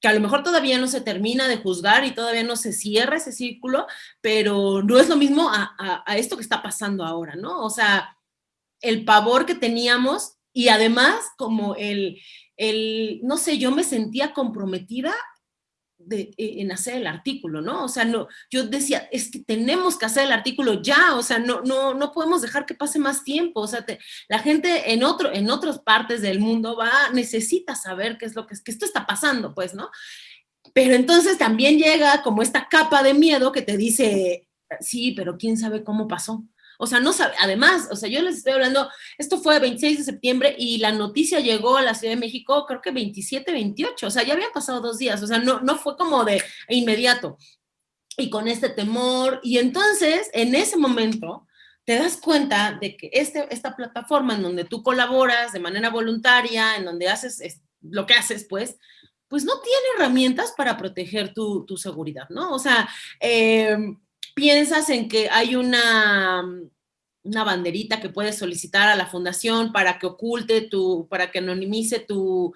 que a lo mejor todavía no se termina de juzgar y todavía no se cierra ese círculo, pero no es lo mismo a, a, esto que está pasando ahora, ¿no? O sea, el pavor que teníamos y además como el, el, no sé, yo me sentía comprometida de, e, en hacer el artículo, ¿no? O sea, no, yo decía, es que tenemos que hacer el artículo ya, o sea, no, no, no podemos dejar que pase más tiempo, o sea, la gente en, otro, en otras partes del mundo va, necesita saber qué es lo que, que esto está pasando, pues, ¿no? Pero entonces también llega como esta capa de miedo que te dice, sí, pero quién sabe cómo pasó. O sea, no sabe, además, o sea, yo les estoy hablando, esto fue el 26 de septiembre y la noticia llegó a la Ciudad de México, creo que 27, 28, o sea, ya habían pasado dos días, o sea, no, no fue como de inmediato. Y con este temor, y entonces, en ese momento, te das cuenta de que este, esta plataforma en donde tú colaboras de manera voluntaria, en donde haces lo que haces, pues, pues no tiene herramientas para proteger tu, tu seguridad, ¿no? O sea, eh, piensas en que hay una, una banderita que puedes solicitar a la fundación para que oculte tu, para que anonimice tu,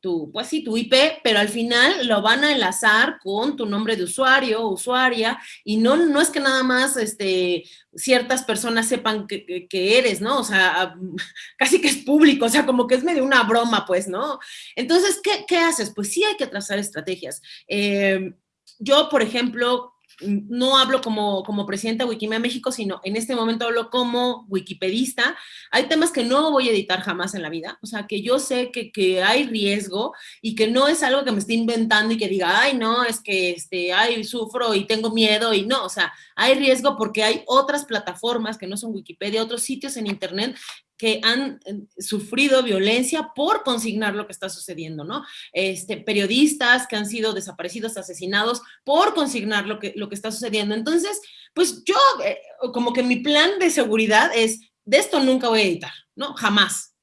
tu, pues sí, tu IP, pero al final lo van a enlazar con tu nombre de usuario o usuaria, y no, no es que nada más este, ciertas personas sepan que, que, eres, ¿no? O sea, casi que es público, o sea, como que es medio una broma, pues, ¿no? Entonces, ¿qué, qué haces? Pues sí hay que trazar estrategias. Eh, yo, por ejemplo, no hablo como, como presidenta de Wikimedia México, sino en este momento hablo como wikipedista. Hay temas que no voy a editar jamás en la vida, o sea, que yo sé que, que hay riesgo y que no es algo que me esté inventando y que diga, ay, no, es que, este, ay, sufro y tengo miedo y no, o sea, hay riesgo porque hay otras plataformas que no son Wikipedia, otros sitios en internet que han eh, sufrido violencia por consignar lo que está sucediendo, ¿no? Este, periodistas que han sido desaparecidos, asesinados por consignar lo que, lo que está sucediendo. Entonces, pues yo, eh, como que mi plan de seguridad es, de esto nunca voy a editar, ¿no? Jamás.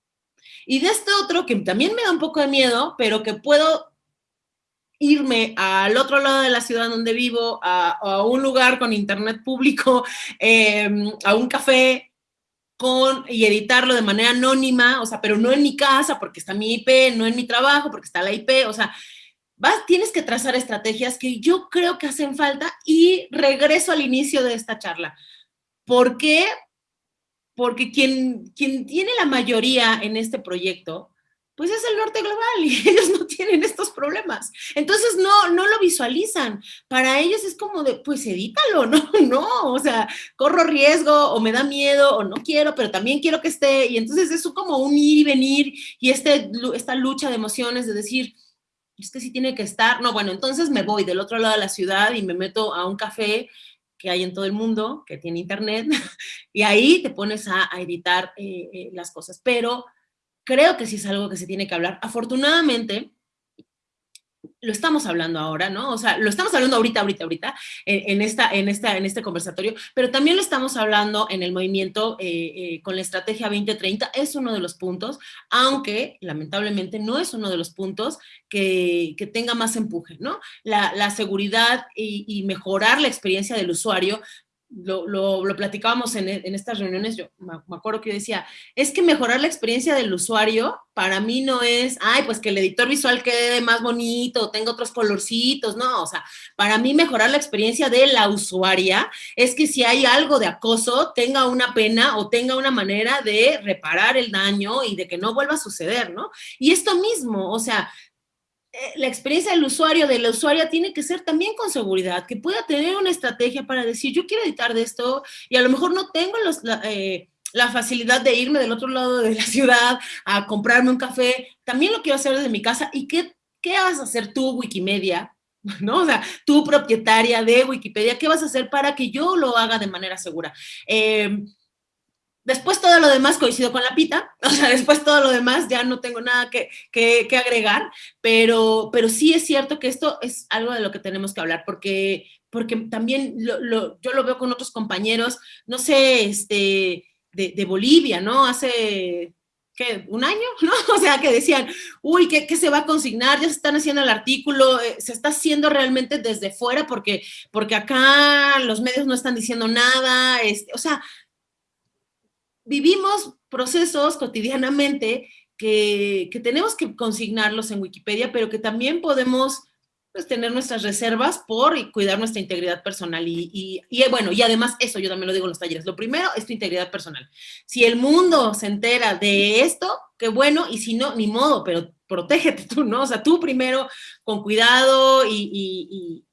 Y de este otro, que también me da un poco de miedo, pero que puedo irme al otro lado de la ciudad donde vivo, a, un lugar con internet público, em, a un café, con, y editarlo de manera anónima, o sea, pero no en mi casa porque está mi IP, no en mi trabajo porque está la IP, o sea, vas, tienes que trazar estrategias que yo creo que hacen falta y regreso al inicio de esta charla. ¿Por qué? Porque quien, quien tiene la mayoría en este proyecto pues es el norte global y ellos no tienen estos problemas. Entonces no, no lo visualizan. Para ellos es como de, pues edítalo, no, no, o sea, corro riesgo o me da miedo o no quiero, pero también quiero que esté. Y entonces es como un ir y venir y este, esta lucha de emociones de decir, es que sí tiene que estar. No, bueno, entonces me voy del otro lado de la ciudad y me meto a un café que hay en todo el mundo, que tiene internet, y ahí te pones a, editar eh, eh, las cosas. Pero creo que sí es algo que se tiene que hablar. Afortunadamente, lo estamos hablando ahora, ¿no? O sea, lo estamos hablando ahorita, ahorita, ahorita, en, esta, en, esta, en este conversatorio, pero también lo estamos hablando en el movimiento eh, eh, con la estrategia 2030, es uno de los puntos, aunque lamentablemente no es uno de los puntos que, tenga más empuje, ¿no? La, seguridad y, mejorar la experiencia del usuario lo, lo, platicábamos en, en, estas reuniones, yo me, acuerdo que yo decía, es que mejorar la experiencia del usuario para mí no es, ay, pues que el editor visual quede más bonito, tenga otros colorcitos, no, o sea, para mí mejorar la experiencia de la usuaria es que si hay algo de acoso, tenga una pena o tenga una manera de reparar el daño y de que no vuelva a suceder, ¿no? Y esto mismo, o sea, la experiencia del usuario, de la usuaria, tiene que ser también con seguridad, que pueda tener una estrategia para decir, yo quiero editar de esto y a lo mejor no tengo eh, la, facilidad de irme del otro lado de la ciudad a comprarme un café, también lo quiero hacer desde mi casa. ¿Y qué, qué vas a hacer tú, Wikimedia? ¿no? O sea, tú propietaria de Wikipedia, ¿qué vas a hacer para que yo lo haga de manera segura? Eh, Después todo lo demás coincido con la pita, o sea, después todo lo demás ya no tengo nada que, que, agregar, pero, pero sí es cierto que esto es algo de lo que tenemos que hablar, porque, porque también yo lo veo con otros compañeros, no sé, este, de, Bolivia, ¿no? Hace, ¿qué? ¿Un año? ¿No? O sea, que decían, uy, ¿qué, ¿qué, se va a consignar? Ya se están haciendo el artículo, eh, se está haciendo realmente desde fuera porque, porque acá los medios no están diciendo nada, este, o sea, vivimos procesos cotidianamente que, tenemos que consignarlos en Wikipedia, pero que también podemos pues, tener nuestras reservas por cuidar nuestra integridad personal. Y, bueno, y además eso yo también lo digo en los talleres. Lo primero es tu integridad personal. Si el mundo se entera de esto, qué bueno, y si no, ni modo, pero protégete tú, ¿no? O sea, tú primero con cuidado y,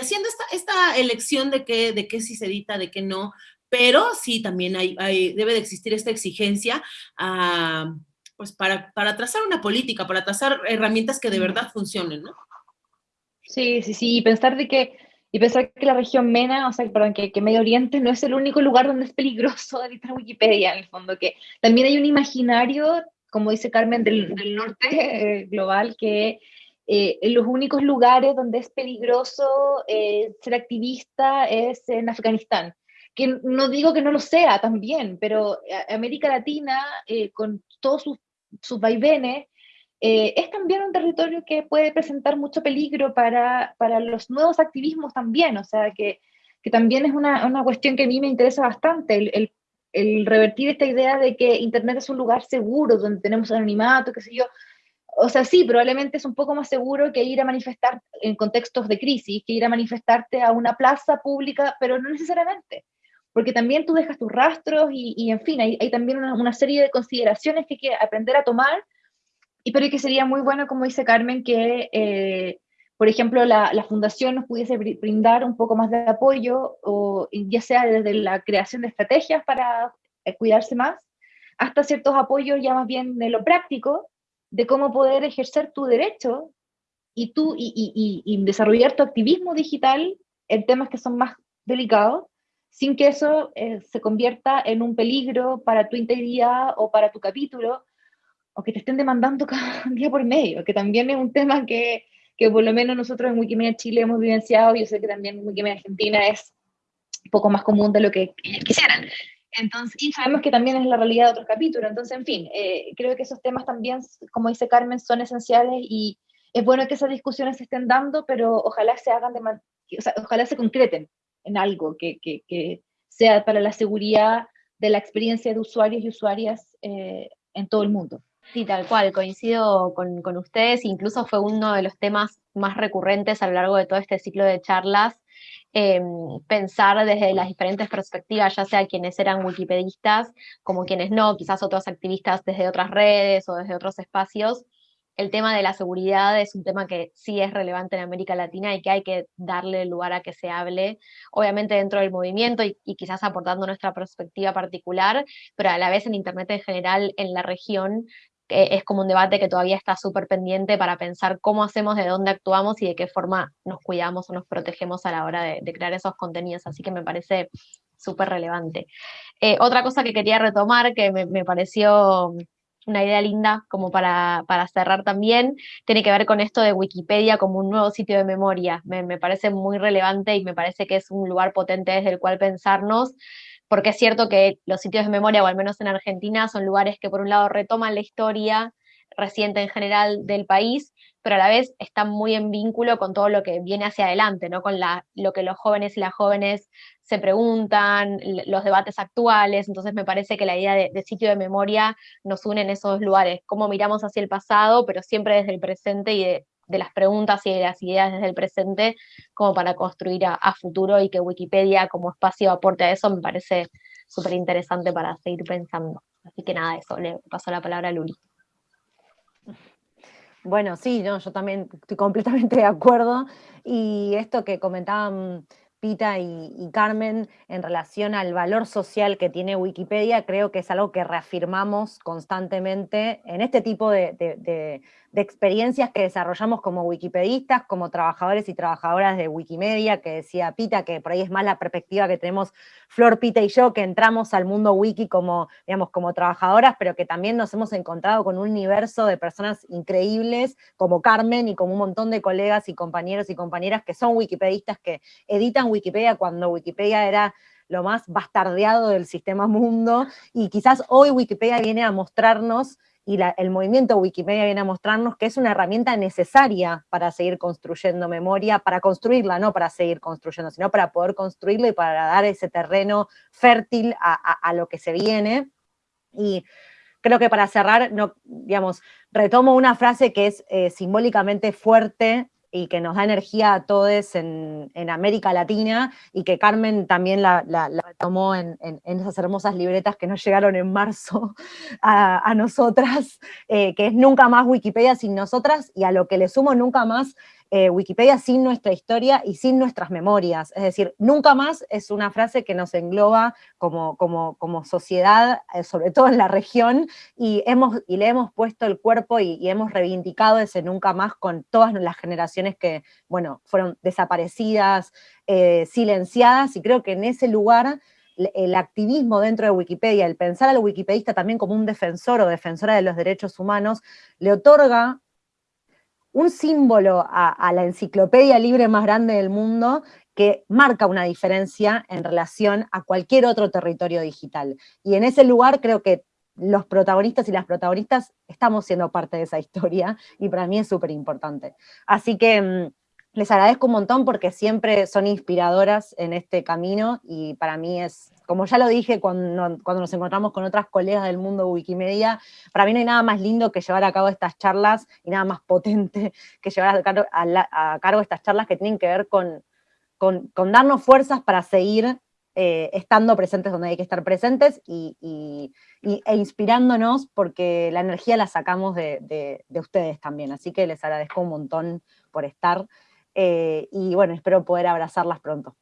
haciendo esta, esta elección de qué, de qué sí se edita, de qué no, pero sí también hay, debe de existir esta exigencia ah, pues para, trazar una política, para trazar herramientas que de verdad funcionen, ¿no? Sí, sí, sí, y pensar de que, y pensar que la región MENA, o sea, perdón, que, que Medio Oriente no es el único lugar donde es peligroso editar Wikipedia, en el fondo, que también hay un imaginario, como dice Carmen, del, norte eh, global, que eh, en los únicos lugares donde es peligroso eh, ser activista es en Afganistán que no digo que no lo sea también, pero América Latina, eh, con todos sus, sus vaivenes, eh, es también un territorio que puede presentar mucho peligro para, para los nuevos activismos también, o sea, que, que también es una, una, cuestión que a mí me interesa bastante, el, el, el, revertir esta idea de que Internet es un lugar seguro, donde tenemos anonimato, qué sé yo. O sea, sí, probablemente es un poco más seguro que ir a manifestar en contextos de crisis, que ir a manifestarte a una plaza pública, pero no necesariamente porque también tú dejas tus rastros y, en fin, hay, también una, serie de consideraciones que hay que aprender a tomar, y pero que sería muy bueno, como dice Carmen, que, eh, por ejemplo, la, fundación nos pudiese brindar un poco más de apoyo, o ya sea desde la creación de estrategias para eh, cuidarse más, hasta ciertos apoyos ya más bien de lo práctico, de cómo poder ejercer tu derecho y, tú, y desarrollar tu activismo digital en temas que son más delicados, sin que eso eh, se convierta en un peligro para tu integridad o para tu capítulo, o que te estén demandando cada día por medio, que también es un tema que, que por lo menos nosotros en Wikimedia Chile hemos vivenciado, yo sé que también en Wikimedia Argentina es poco más común de lo que quisieran. Entonces, y sabemos que también es la realidad de otros capítulos. Entonces, en fin, eh, creo que esos temas también, como dice Carmen, son esenciales y es bueno que esas discusiones se estén dando, pero ojalá se hagan de o ojalá se concreten en algo que, que, que, sea para la seguridad de la experiencia de usuarios y usuarias eh, en todo el mundo. Sí, tal cual, coincido con, con, ustedes, incluso fue uno de los temas más recurrentes a lo largo de todo este ciclo de charlas, eh, pensar desde las diferentes perspectivas, ya sea quienes eran wikipedistas como quienes no, quizás otros activistas desde otras redes o desde otros espacios, el tema de la seguridad es un tema que sí es relevante en América Latina y que hay que darle lugar a que se hable, obviamente dentro del movimiento y, quizás aportando nuestra perspectiva particular, pero a la vez en Internet en general, en la región, es como un debate que todavía está súper pendiente para pensar cómo hacemos, de dónde actuamos y de qué forma nos cuidamos o nos protegemos a la hora de, crear esos contenidos. Así que me parece súper relevante. Eh, otra cosa que quería retomar, que me pareció una idea linda como para, para, cerrar también, tiene que ver con esto de Wikipedia como un nuevo sitio de memoria. Me, me, parece muy relevante y me parece que es un lugar potente desde el cual pensarnos, porque es cierto que los sitios de memoria, o al menos en Argentina, son lugares que por un lado retoman la historia reciente en general del país, pero a la vez están muy en vínculo con todo lo que viene hacia adelante, ¿no? con la, lo que los jóvenes y las jóvenes se preguntan, los debates actuales, entonces me parece que la idea de, sitio de memoria nos une en esos lugares, cómo miramos hacia el pasado, pero siempre desde el presente y de, las preguntas y de las ideas desde el presente, como para construir a, a futuro y que Wikipedia como espacio aporte a eso, me parece súper interesante para seguir pensando. Así que nada, eso, le paso la palabra a Luli. Bueno, sí, yo también estoy completamente de acuerdo. Y esto que comentaban Pita y, Carmen en relación al valor social que tiene Wikipedia, creo que es algo que reafirmamos constantemente en este tipo de, de experiencias que desarrollamos como wikipedistas, como trabajadores y trabajadoras de Wikimedia, que decía Pita, que por ahí es más la perspectiva que tenemos Flor, Pita y yo, que entramos al mundo wiki como, digamos, como trabajadoras, pero que también nos hemos encontrado con un universo de personas increíbles, como Carmen y como un montón de colegas y compañeros y compañeras que son wikipedistas, que editan Wikipedia cuando Wikipedia era lo más bastardeado del sistema mundo, y quizás hoy Wikipedia viene a mostrarnos y el movimiento Wikimedia viene a mostrarnos que es una herramienta necesaria para seguir construyendo memoria, para construirla, no para seguir construyendo, sino para poder construirla y para dar ese terreno fértil a, lo que se viene. Y creo que para cerrar, no, digamos, retomo una frase que es eh, simbólicamente fuerte y que nos da energía a todos en, América Latina y que Carmen también la, tomó en, esas hermosas libretas que nos llegaron en marzo a, nosotras, eh, que es nunca más Wikipedia sin nosotras y a lo que le sumo nunca más eh, Wikipedia sin nuestra historia y sin nuestras memorias. Es decir, nunca más es una frase que nos engloba como, como, como sociedad, eh, sobre todo en la región, y, hemos, y le hemos puesto el cuerpo y, hemos reivindicado ese nunca más con todas las generaciones que, bueno, fueron desaparecidas, eh, silenciadas, y creo que en ese lugar el activismo dentro de Wikipedia, el pensar al wikipedista también como un defensor o defensora de los derechos humanos, le otorga un símbolo a, la enciclopedia libre más grande del mundo que marca una diferencia en relación a cualquier otro territorio digital. Y en ese lugar creo que los protagonistas y las protagonistas estamos siendo parte de esa historia y para mí es súper importante. Así que mm, les agradezco un montón porque siempre son inspiradoras en este camino y para mí es como ya lo dije cuando, nos encontramos con otras colegas del mundo Wikimedia, para mí no hay nada más lindo que llevar a cabo estas charlas y nada más potente que llevar a, cargo, estas charlas que tienen que ver con, con, darnos fuerzas para seguir eh, estando presentes donde hay que estar presentes y, e inspirándonos porque la energía la sacamos de, ustedes también. Así que les agradezco un montón por estar eh, y bueno, espero poder abrazarlas pronto.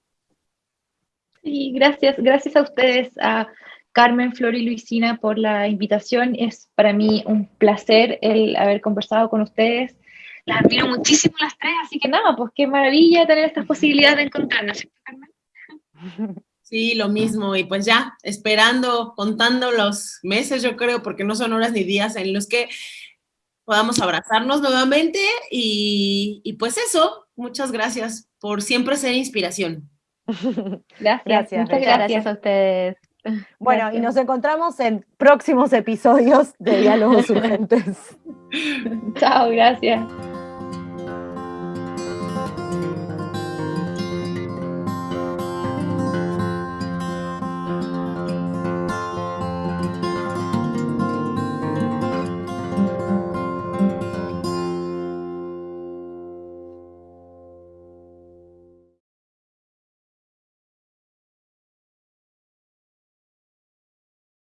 Sí, gracias, gracias a ustedes, a Carmen, Flor y Luisina por la invitación. Es para mí un placer el haber conversado con ustedes. Las admiro muchísimo las tres, así que nada, pues qué maravilla tener estas posibilidades de encontrarnos, Carmen? Sí, lo mismo. Y pues ya, esperando, contando los meses, yo creo, porque no son horas ni días en los que podamos abrazarnos nuevamente. Y, y pues eso, muchas gracias por siempre ser inspiración. Gracias, Gracias, muchas gracias. gracias a ustedes. Bueno, y nos encontramos en próximos episodios de Diálogos Urgentes. Chao, gracias.